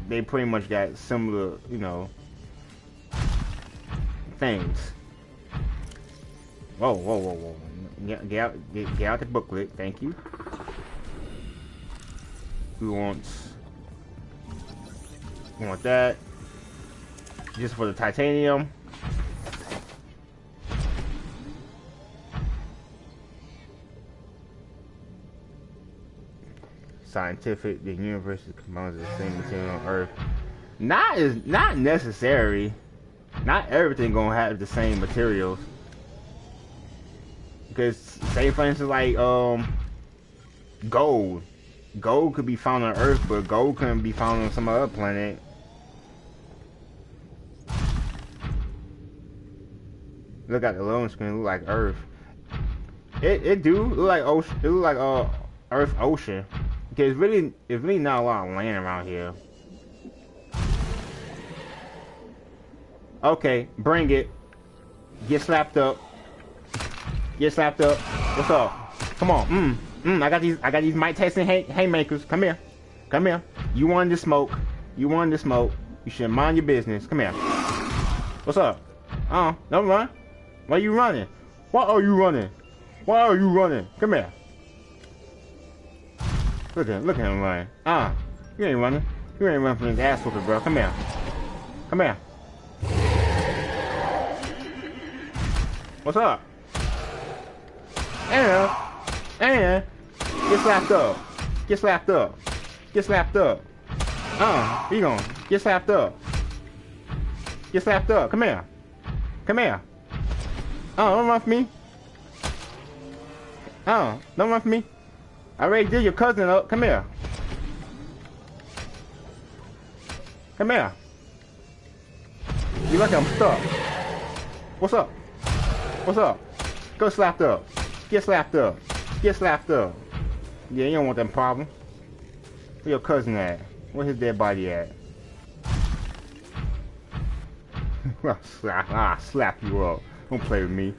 they pretty much got similar, you know, things. Whoa, whoa, whoa, whoa! Get, get out, get, get out the booklet. Thank you. Who wants? We want that. Just for the titanium. Scientific, the universe of the same material on Earth. Not is not necessary. Not everything gonna have the same materials. Because say for instance like um gold. Gold could be found on Earth, but gold couldn't be found on some other planet. Look at the loan screen, look like Earth. It it do look like ocean. It look like uh Earth ocean. Okay, it's really it's really not a lot of land around here. Okay, bring it. Get slapped up. Get slapped up. What's up? Come on. Mm. Mm. I got these. I got these Mike Tyson hay haymakers. Come here. Come here. You wanted to smoke. You wanted to smoke. You should mind your business. Come here. What's up? Uh, don't run. Why you running? Why are you running? Why are you running? Come here. Look at him. look at him running. Ah, you ain't running. You ain't running from his ass whooping, bro. Come here. Come here. What's up? And and get slapped up. Get slapped up. Get slapped up. Uh, he going get slapped up. Get slapped up. Come here. Come here. Oh, don't run from me. Oh, don't run me. I already did your cousin up. Come here. Come here. You lucky I'm stuck. What's up? What's up? Go slapped up. Get slapped up. Get slapped up. Yeah, you don't want them problem. Where your cousin at? Where his dead body at? I'll slap, slap you up. Don't play with me.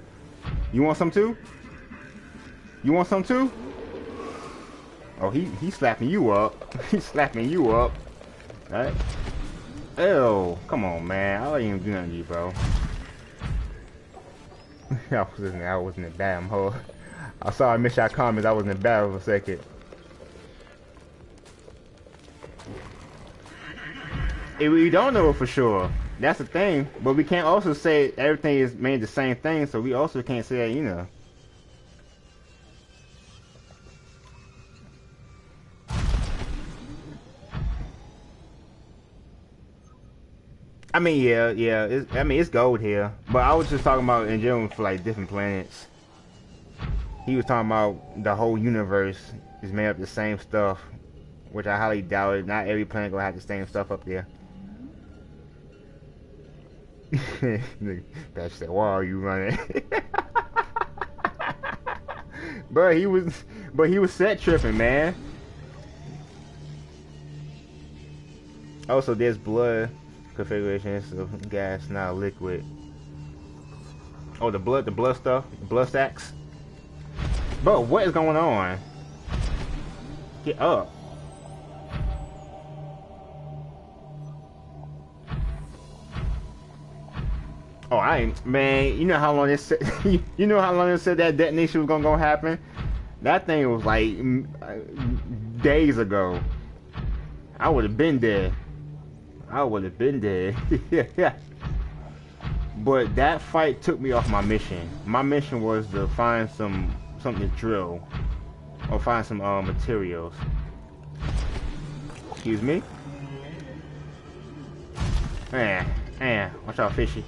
You want some too? You want some too? Oh, he he slapping you up. He's slapping you up. Alright. Ew, come on, man. I ain't even do nothing to you, bro. I wasn't, I wasn't a damn hoe. I saw I missed your comments. I was in battle for a second. We don't know for sure. That's the thing. But we can't also say everything is made the same thing, so we also can't say that, you know. I mean, yeah, yeah. I mean, it's gold here, but I was just talking about in general for like different planets. He was talking about the whole universe is made up the same stuff, which I highly doubt it. Not every planet gonna have the same stuff up there. That said, "Why are you running?" but he was, but he was set tripping, man. Oh, also, there's blood configuration so gas now liquid oh the blood the blood stuff blood sacks but what is going on get up oh I ain't man you know how long said you know how long it said that detonation was gonna go happen that thing was like uh, days ago I would have been there I would have been dead. yeah. But that fight took me off my mission. My mission was to find some something to drill or find some uh, materials. Excuse me. Man, man, watch out, fishy.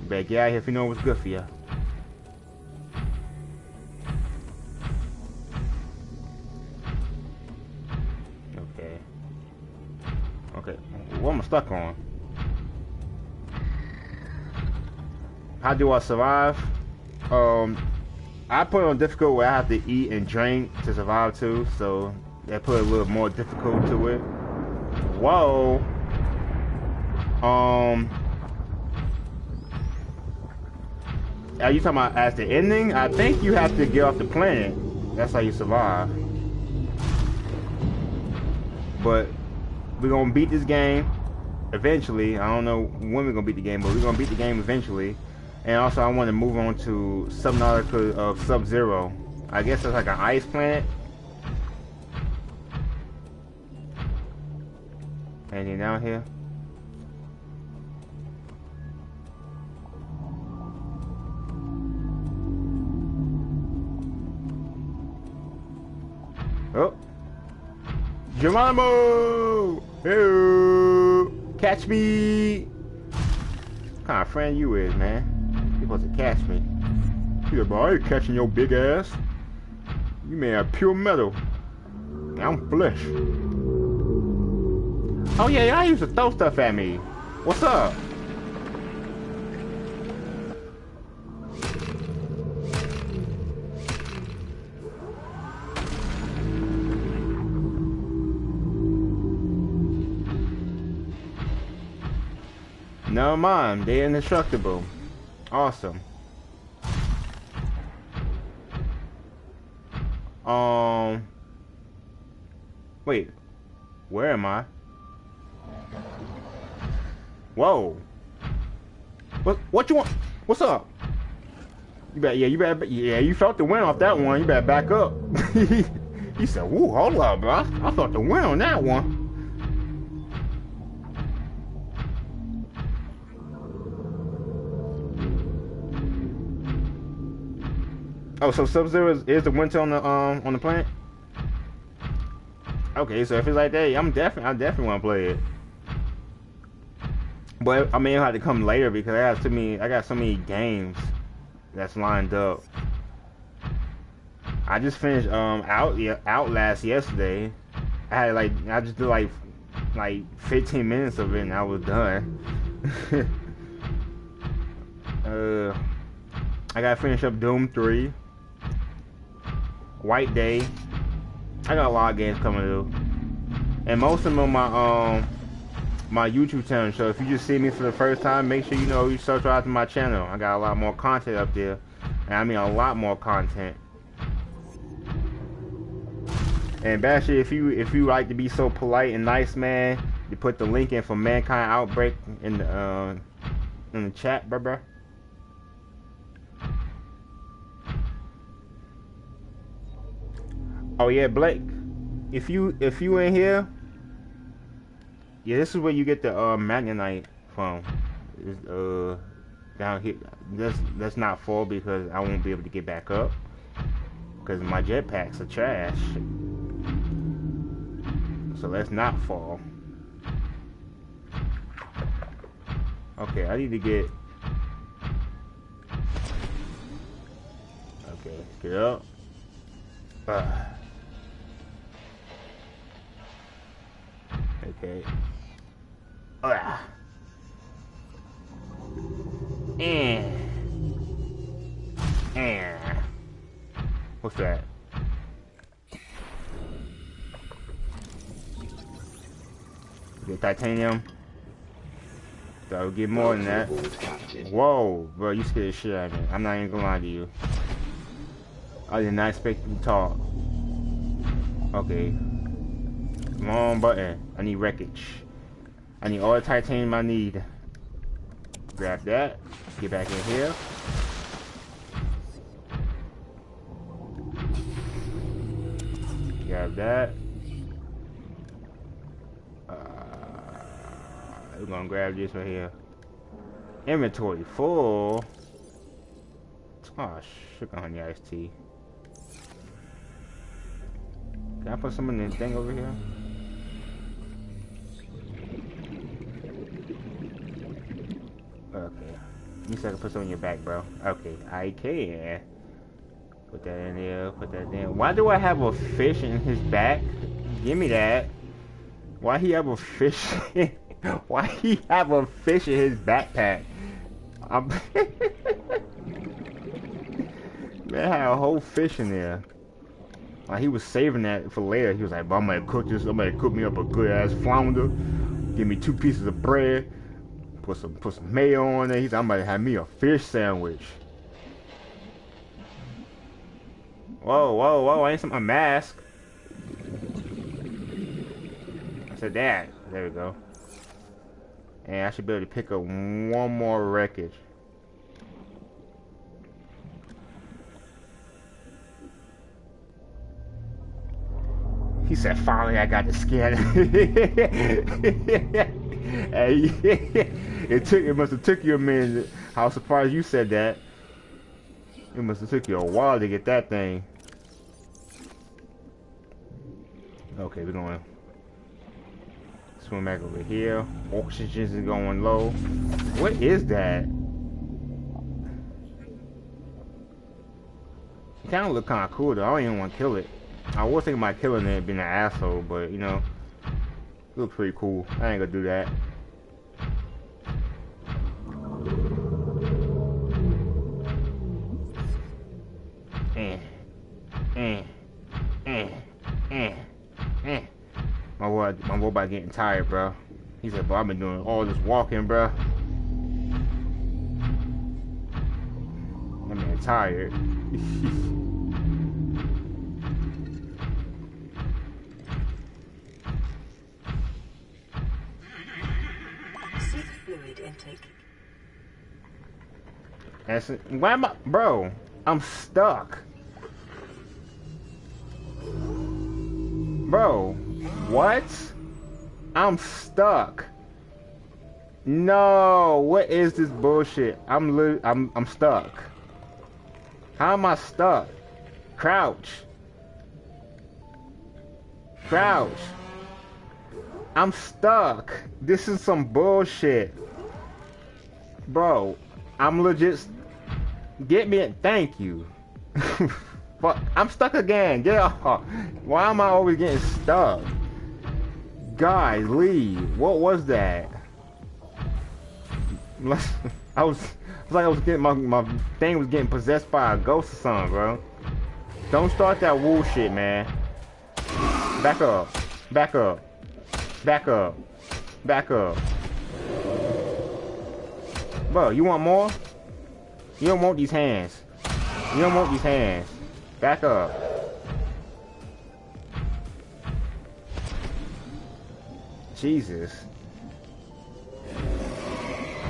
You better get out here if you know what's good for you. Okay. Okay, what am I stuck on? How do I survive? Um, I put on difficult where I have to eat and drink to survive too, so that put a little more difficult to it. Whoa. Um. Are you talking about as the ending? I think you have to get off the planet. That's how you survive. But we're gonna beat this game eventually. I don't know when we're gonna beat the game, but we're gonna beat the game eventually. And also, I want to move on to Subnautica of Sub-Zero. I guess it's like an ice planet. Anything down here? Oh. Geronimo! Hey! Catch me! What kind of friend you is, man? Supposed to catch me. Yeah, boy, I ain't catching your big ass. You may have pure metal. I'm flesh. Oh yeah, y'all used to throw stuff at me. What's up? Never mind, they're indestructible. Awesome. Um. Wait. Where am I? Whoa. What? What you want? What's up? You better, yeah, you better, yeah, you felt the wind off that one. You better back up. he said, "Woo, hold up, bro. I felt the wind on that one." Oh, so Sub Zero is, is the winter on the um on the planet? Okay, so if it's like that, I'm definitely I definitely want to play it. But I it'll have to come later because I got so many I got so many games that's lined up. I just finished um out Outlast yesterday. I had like I just did like like 15 minutes of it and I was done. uh, I gotta finish up Doom 3. White Day. I got a lot of games coming to. And most of them on my um my YouTube channel. So if you just see me for the first time, make sure you know you subscribe to my channel. I got a lot more content up there. And I mean a lot more content. And Basher, if you if you like to be so polite and nice, man, you put the link in for Mankind Outbreak in the uh, in the chat, bruh, bruh. Oh yeah, Blake. If you if you in here, yeah, this is where you get the uh Magnetite from. It's, uh, down here. Let's let's not fall because I won't be able to get back up because my jetpacks are trash. So let's not fall. Okay, I need to get. Okay, get up. Uh. Okay. Ah. And. And. What's that? Get titanium. So I'll get more than that. Whoa, bro, you scared the shit out of me. I'm not even gonna lie to you. I did not expect you to talk. Okay. On, button. I need wreckage. I need all the titanium I need. Grab that. Get back in here. Grab that. Uh, we're gonna grab this right here. Inventory full. Oh, sugar honey iced tea. Can I put some in this thing over here? You said I can put some in your back, bro. Okay, I can. Put that in there, put that in. Why do I have a fish in his back? Give me that. Why he have a fish? Why he have a fish in his backpack? I'm Man had a whole fish in there. Like he was saving that for later. He was like, I'm gonna cook this, I'm gonna cook me up a good ass flounder. Give me two pieces of bread. Put some put some mayo on it. He's I'm gonna have me a fish sandwich. Whoa, whoa, whoa, I ain't some a mask. I said that. There we go. And I should be able to pick up one more wreckage. He said, finally I got the skin. hey, it took it must have took you a minute. How surprised you said that. It must have took you a while to get that thing. Okay, we're going swim back over here. Oxygen is going low. What is that? It kind of look kind of cool though. I don't even want to kill it. I was thinking about killing it, being an asshole, but you know, looks pretty cool. I ain't gonna do that. Eh, eh, eh, eh, eh. My boy, my robot getting tired, bro. He said, "Bro, I've been doing all this walking, bro. I'm tired." intake. That's it. Why am I, bro? I'm stuck. Bro, what? I'm stuck. No, what is this bullshit? I'm li I'm I'm stuck. How am I stuck? Crouch. Crouch. I'm stuck. This is some bullshit. Bro, I'm legit Get me. in. Thank you. Fuck. I'm stuck again. Get off. Why am I always getting stuck? Guys, leave. What was that? I was, was like I was getting my my thing was getting possessed by a ghost or something, bro. Don't start that wool shit, man. Back up. Back up. Back up. Back up. Bro, you want more? You don't want these hands. You don't want these hands. Back up. Jesus.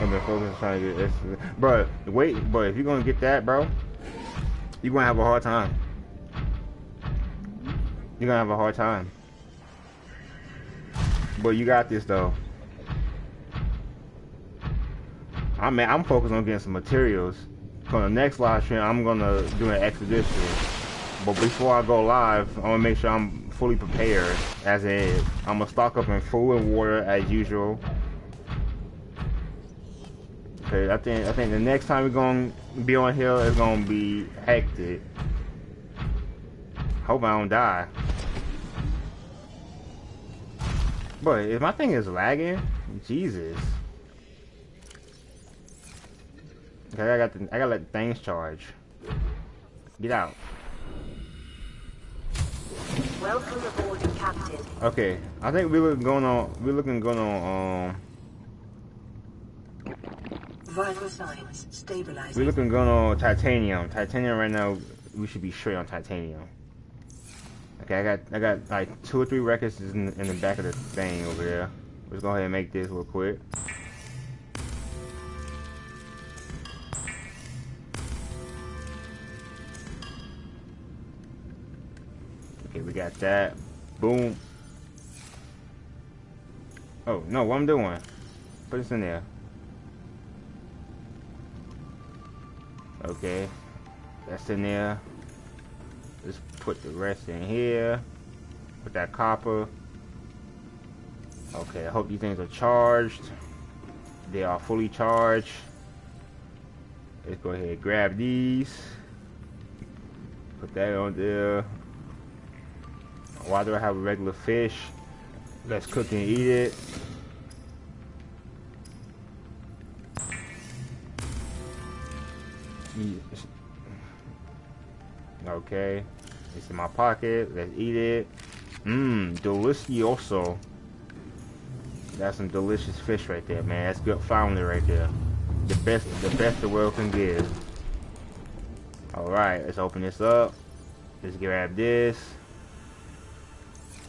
I've been focused trying to get this. Bro, wait, but if you're gonna get that, bro, you're gonna have a hard time. You're gonna have a hard time. But you got this though. I mean, I'm focused on getting some materials. For the next live stream, I'm gonna do an expedition. But before I go live, I wanna make sure I'm fully prepared. As in, I'm gonna stock up in food and water as usual. Okay, I think I think the next time we're gonna be on here is gonna be hectic. Hope I don't die. But if my thing is lagging, Jesus. Okay, I got the, I gotta let things charge. Get out. Welcome aboard, Captain. Okay, I think we're looking going on. We're looking going on. Um, Vital signs stabilizing. we looking going on titanium. Titanium right now. We should be straight on titanium. Okay, I got I got like two or three records in, in the back of the thing over there. Let's go ahead and make this real quick. Okay, we got that. Boom. Oh, no, what I'm doing? Put this in there. Okay. That's in there. Let's put the rest in here. Put that copper. Okay, I hope these things are charged. They are fully charged. Let's go ahead and grab these. Put that on there. Why do I have a regular fish? Let's cook and eat it. Okay. It's in my pocket. Let's eat it. Mmm, delicioso. That's some delicious fish right there, man. That's good flounder right there. The best, the best the world can give. All right, let's open this up. Let's grab this.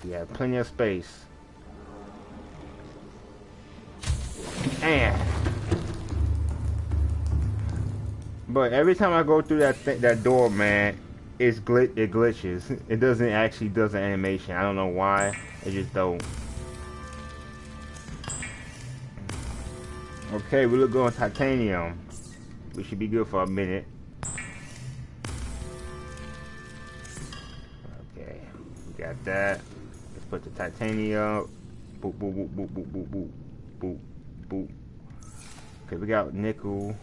We have plenty of space. And, but every time I go through that that door, man, it's glit it glitches. It doesn't actually does an animation. I don't know why. It just don't. Okay, we look good on titanium. We should be good for a minute. Okay, we got that. Put the titanium. Boop, boop, boop, boop, boop, boop, boop, boop, boop. Okay, we got nickel.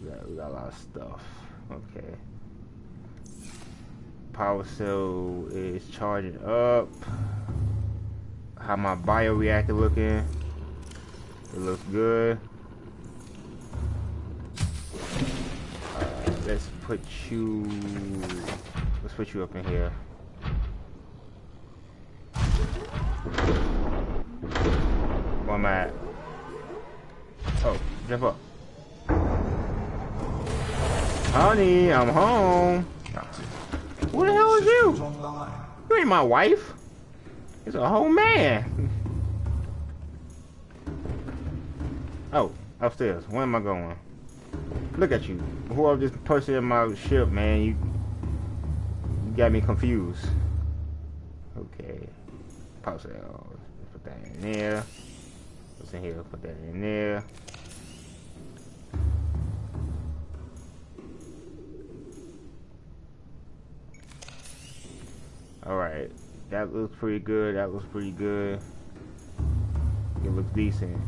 We got, we got a lot of stuff. Okay. Power cell is charging up. How my bioreactor looking? It looks good. Uh, let's put you. Let's put you up in here. Where am I at? Oh, jump up. Honey, I'm home. Who the hell is you? You ain't my wife. It's a whole man. Oh, upstairs. Where am I going? Look at you. Whoever this person in my ship, man, you, you got me confused. Pause it. Oh, uh, put that in there. What's in here? Put that in there. Alright. That looks pretty good. That looks pretty good. It looks decent.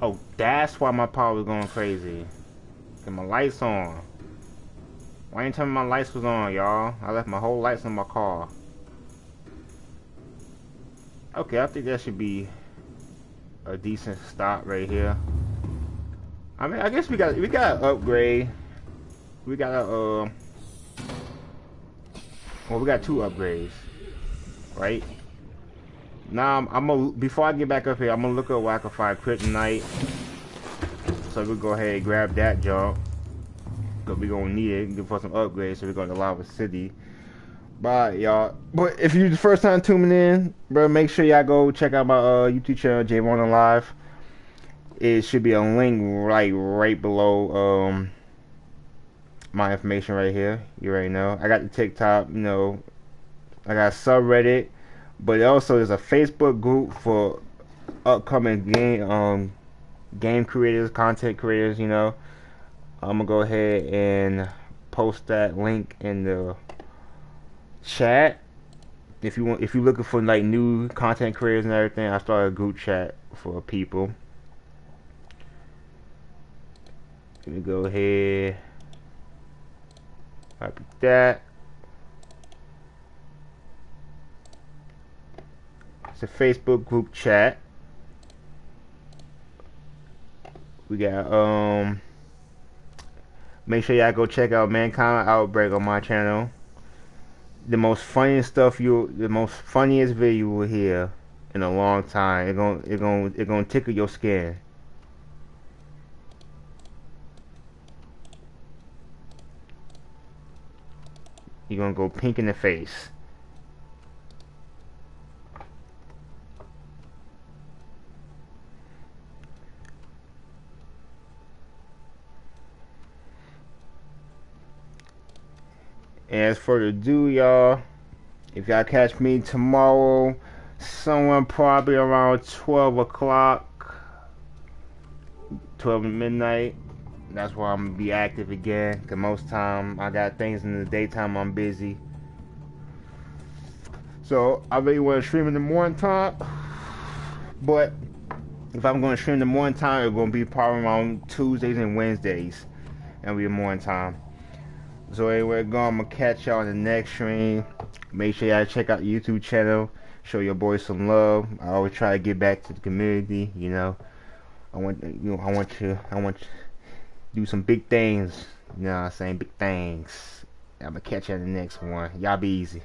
Oh, that's why my power was going crazy. Get my lights on. Why ain't me my lights was on, y'all? I left my whole lights on my car. Okay, I think that should be a decent stop right here. I mean, I guess we got we got upgrade. We got to uh, well, we got two upgrades, right? Now I'm, I'm gonna before I get back up here, I'm gonna look at where I can find kryptonite. So we'll go ahead and grab that junk. Cause we gonna need it for some upgrades. So we're going to Lava City. Bye, y'all. But if you the first time tuning in, bro, make sure y'all go check out my uh, YouTube channel, Javon Alive. It should be a link right right below um my information right here. You already know. I got the TikTok, you know. I got subreddit but also there's a Facebook group for upcoming game um game creators, content creators. You know, I'm gonna go ahead and post that link in the chat. If you want, if you're looking for like new content creators and everything, I started a group chat for people. Let me go ahead. Copy that. It's a Facebook group chat. We got um make sure y'all go check out Mankind Outbreak on my channel. The most funniest stuff you the most funniest video you will hear in a long time. It going it going it going to tickle your skin. You're gonna go pink in the face. As for the do, y'all, if y'all catch me tomorrow, somewhere probably around 12 o'clock, 12 midnight, that's where I'm gonna be active again. Cause most time I got things in the daytime I'm busy. So I really want to stream in the morning time, but if I'm to stream in the morning time, it's to be probably on Tuesdays and Wednesdays. That'll be morning time. So anyway, go. I'm gonna catch y'all in the next stream. Make sure y'all check out the YouTube channel. Show your boys some love. I always try to get back to the community. You know, I want you know I want you I want you to do some big things. You know what I'm saying? Big things. I'm gonna catch y'all in the next one. Y'all be easy.